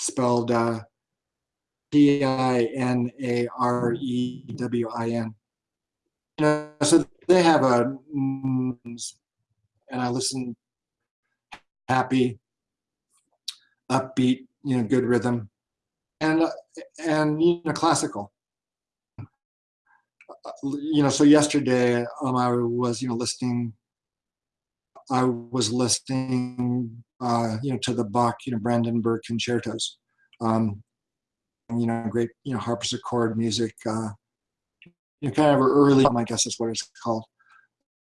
spelled uh, T-I-N-A-R-E-W-I-N. You know, so they have a, and I listen happy, upbeat, you know, good rhythm, and and you know, classical. You know, so yesterday um, I was you know listening. I was listening, uh, you know, to the Bach, you know, Brandenburg concertos. Um, you know, great, you know, harpsichord music, uh, you know, kind of early, I guess is what it's called.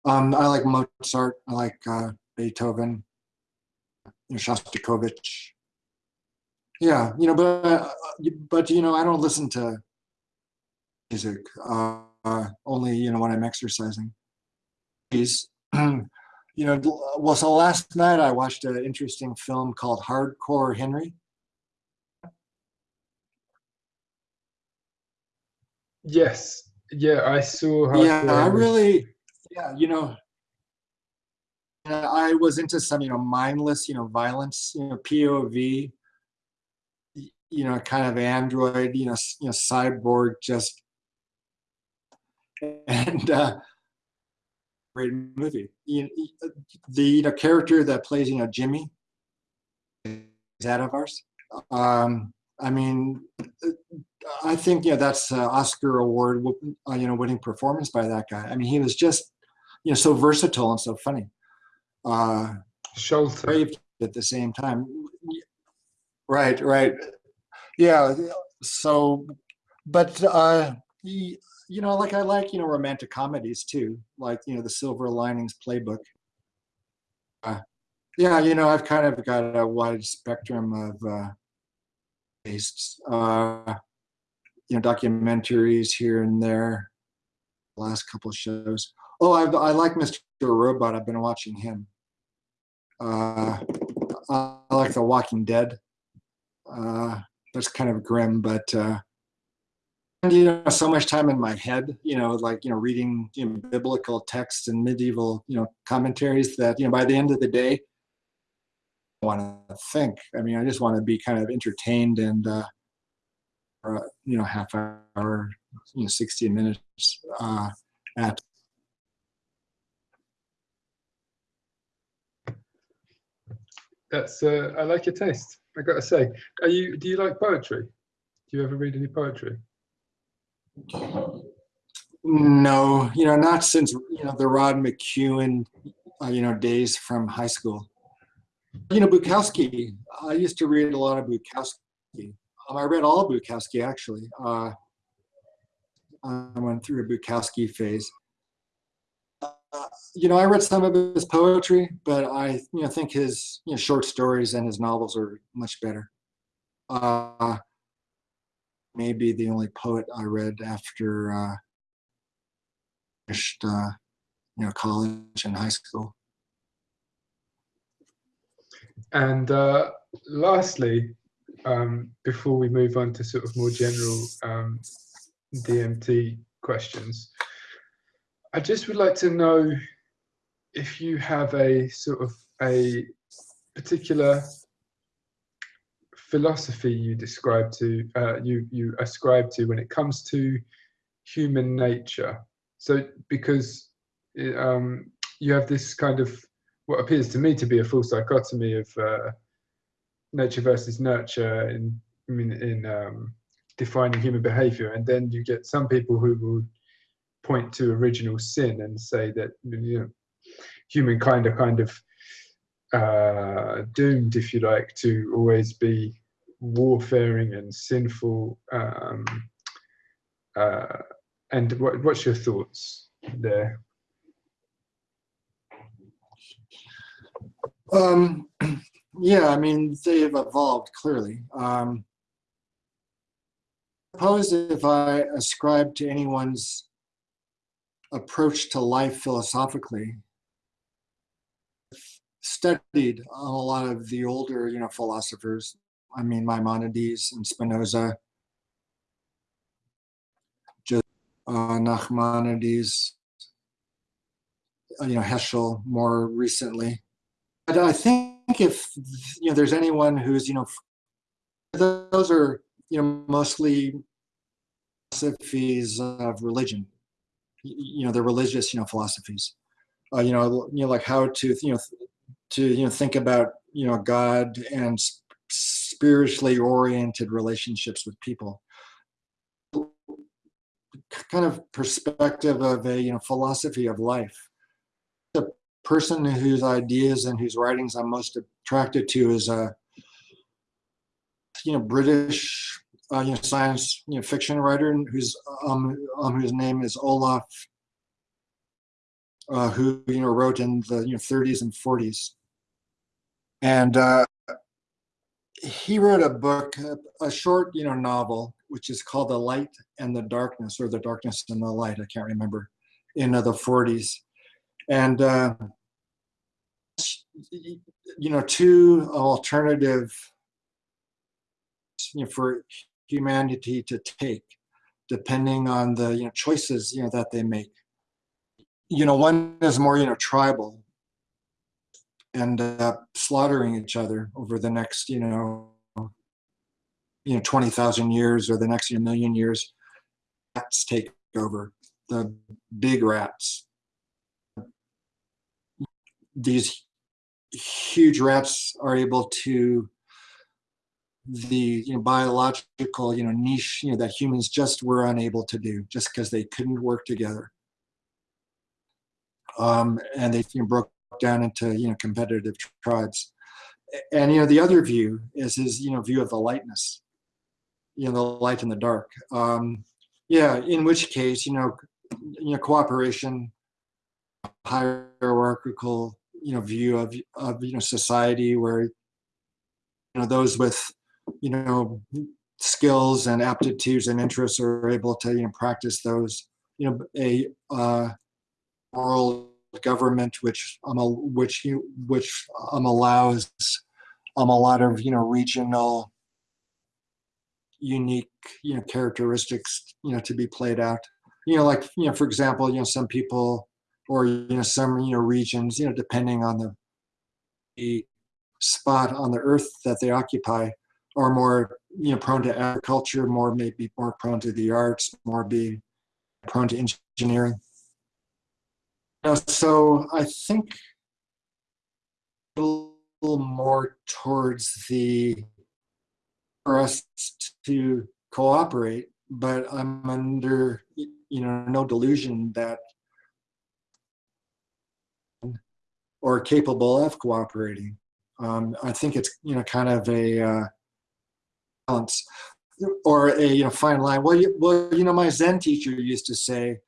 Um, I like Mozart, I like uh, Beethoven, you know, Shostakovich. Yeah, you know, but, uh, but, you know, I don't listen to music, uh, only, you know, when I'm exercising. Please, *clears throat* you know, well, so last night I watched an interesting film called Hardcore Henry Yes. Yeah, I saw. yeah, I really. Yeah, you know, I was into some, you know, mindless, you know, violence, you know, POV, you know, kind of android, you know, you know, cyborg, just, *laughs* and uh, great movie. You know, the you know character that plays, you know, Jimmy, is that of ours. Um, I mean, I think you know that's an Oscar award, uh, you know, winning performance by that guy. I mean, he was just, you know, so versatile and so funny. Uh, Shelter. at the same time. Right, right. Yeah. So, but uh, you know, like I like you know romantic comedies too, like you know the Silver Linings Playbook. Uh, yeah, you know, I've kind of got a wide spectrum of. Uh, tastes. Uh, you know, documentaries here and there. Last couple shows. Oh, I, I like Mr. Robot. I've been watching him. Uh, I like The Walking Dead. Uh, that's kind of grim, but uh, you know so much time in my head you know like you know reading you know biblical texts and medieval you know commentaries that you know by the end of the day I want to think i mean i just want to be kind of entertained and uh or, you know half hour you know 60 minutes uh at That's uh, I like your taste. I got to say, are you? Do you like poetry? Do you ever read any poetry? no you know not since you know the rod McKuen uh, you know days from high school you know bukowski i used to read a lot of bukowski um, i read all bukowski actually uh, i went through a bukowski phase you know i read some of his poetry but i you know think his you know short stories and his novels are much better uh, maybe the only poet I read after uh, finished, uh, you know, college and high school. And uh, lastly, um, before we move on to sort of more general um, DMT questions, I just would like to know if you have a sort of a particular philosophy you describe to uh, you you ascribe to when it comes to human nature. So because um, you have this kind of what appears to me to be a full dichotomy of uh, nature versus nurture in in, in um, defining human behavior, and then you get some people who will point to original sin and say that you know humankind are kind of uh, doomed, if you like, to always be warfaring and sinful. Um, uh, and what, what's your thoughts there? Um, *clears throat* yeah, I mean, they have evolved clearly. Um, suppose if I ascribe to anyone's approach to life philosophically, studied a lot of the older, you know, philosophers. I mean, Maimonides and Spinoza, just uh, Nachmanides, uh, you know, Heschel more recently. But I think if you know, there's anyone who's you know, those are you know mostly philosophies of religion. You know, their religious you know philosophies. Uh, you know, you know, like how to you know to you know think about you know God and spiritually oriented relationships with people kind of perspective of a you know philosophy of life the person whose ideas and whose writings i'm most attracted to is a you know british uh, you know science you know fiction writer whose um, um whose name is olaf uh, who you know wrote in the you know 30s and 40s and uh, he wrote a book, a short, you know, novel, which is called The Light and the Darkness, or The Darkness and the Light, I can't remember, in uh, the 40s. And, uh, you know, two alternative you know, for humanity to take, depending on the, you know, choices, you know, that they make. You know, one is more, you know, tribal, end up slaughtering each other over the next, you know, you know, 20,000 years or the next you know, million years. Rats take over, the big rats. These huge rats are able to the you know, biological you know niche you know that humans just were unable to do just because they couldn't work together um, and they you know, broke down into you know competitive tribes. And you know the other view is his you know view of the lightness, you know the light and the dark. Um, yeah, in which case you know you know cooperation, hierarchical you know view of of you know society where you know those with you know skills and aptitudes and interests are able to you know practice those you know a uh, moral government, which um, which you which um, allows um, a lot of you know regional unique, you know, characteristics, you know, to be played out. You know, like, you know, for example, you know, some people or, you know, some, you know, regions, you know, depending on the, the spot on the earth that they occupy are more, you know, prone to agriculture, more maybe more prone to the arts, more be prone to engineering. Know, so I think a little more towards the for us to cooperate, but I'm under you know no delusion that or capable of cooperating. Um, I think it's you know kind of a uh, balance or a you know fine line. Well, you, well, you know my Zen teacher used to say,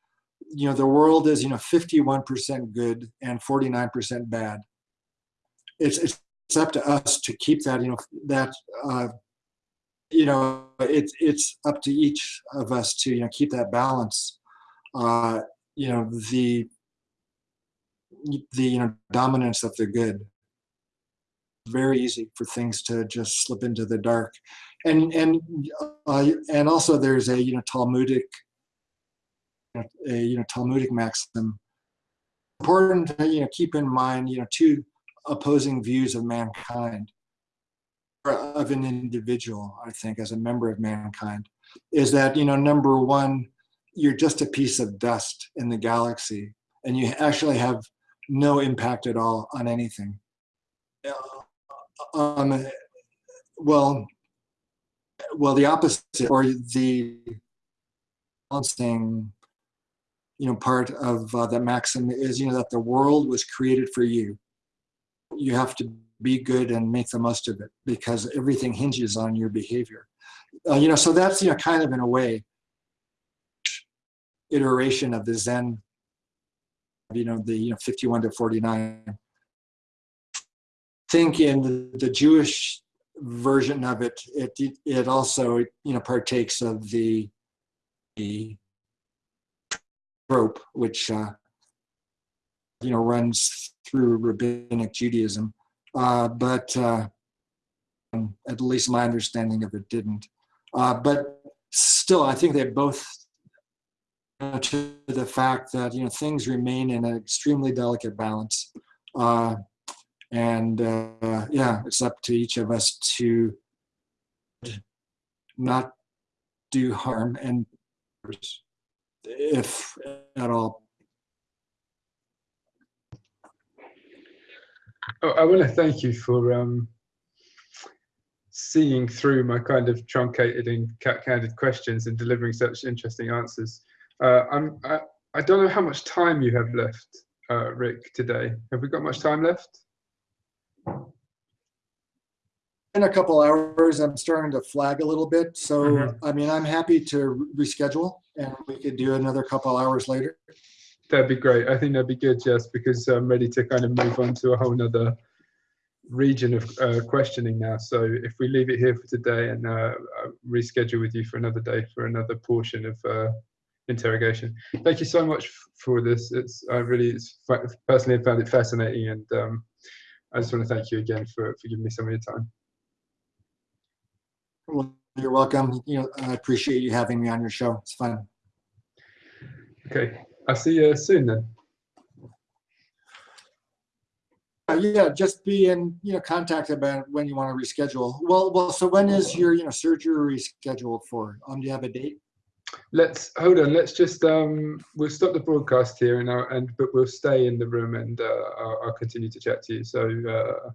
you know the world is you know 51% good and 49% bad. It's it's up to us to keep that you know that uh, you know it's it's up to each of us to you know keep that balance. Uh, you know the the you know dominance of the good very easy for things to just slip into the dark and and uh, and also there's a you know talmudic a you know talmudic maxim important to you know keep in mind you know two opposing views of mankind of an individual i think as a member of mankind is that you know number one you're just a piece of dust in the galaxy and you actually have no impact at all on anything. Um, well, well, the opposite or the balancing, you know, part of uh, that maxim is, you know, that the world was created for you. You have to be good and make the most of it because everything hinges on your behavior. Uh, you know, so that's, you know, kind of in a way, iteration of the Zen you know, the you know, 51 to 49. Think in the, the Jewish version of it, it, it also, you know, partakes of the, the trope, which, uh, you know, runs through rabbinic Judaism. Uh, but uh, at least my understanding of it didn't. Uh, but still, I think they both to the fact that you know things remain in an extremely delicate balance, uh, and uh, yeah, it's up to each of us to not do harm and if at all. Oh, I want to thank you for um, seeing through my kind of truncated and candid questions and delivering such interesting answers. Uh, I'm, I, I don't know how much time you have left, uh, Rick, today. Have we got much time left? In a couple hours, I'm starting to flag a little bit. So, Mhm. I mean, I'm happy to reschedule and we could do another couple hours later. That'd be great. I think that'd be good, Jess, because I'm ready to kind of move on to a whole nother region of uh, questioning now. So if we leave it here for today and uh, uh, reschedule with you for another day for another portion of uh, interrogation. Thank you so much for this. It's I really it's, personally found it fascinating, and um, I just want to thank you again for for giving me some of your time. Well, you're welcome. You know, I appreciate you having me on your show. It's fun. Okay, I'll see you soon then. Uh, yeah, just be in you know contact about when you want to reschedule. Well, well. So when is your you know surgery scheduled for? Um, do you have a date? Let's hold on let's just um we'll stop the broadcast here and I'll, and but we'll stay in the room and uh, I'll, I'll continue to chat to you. So uh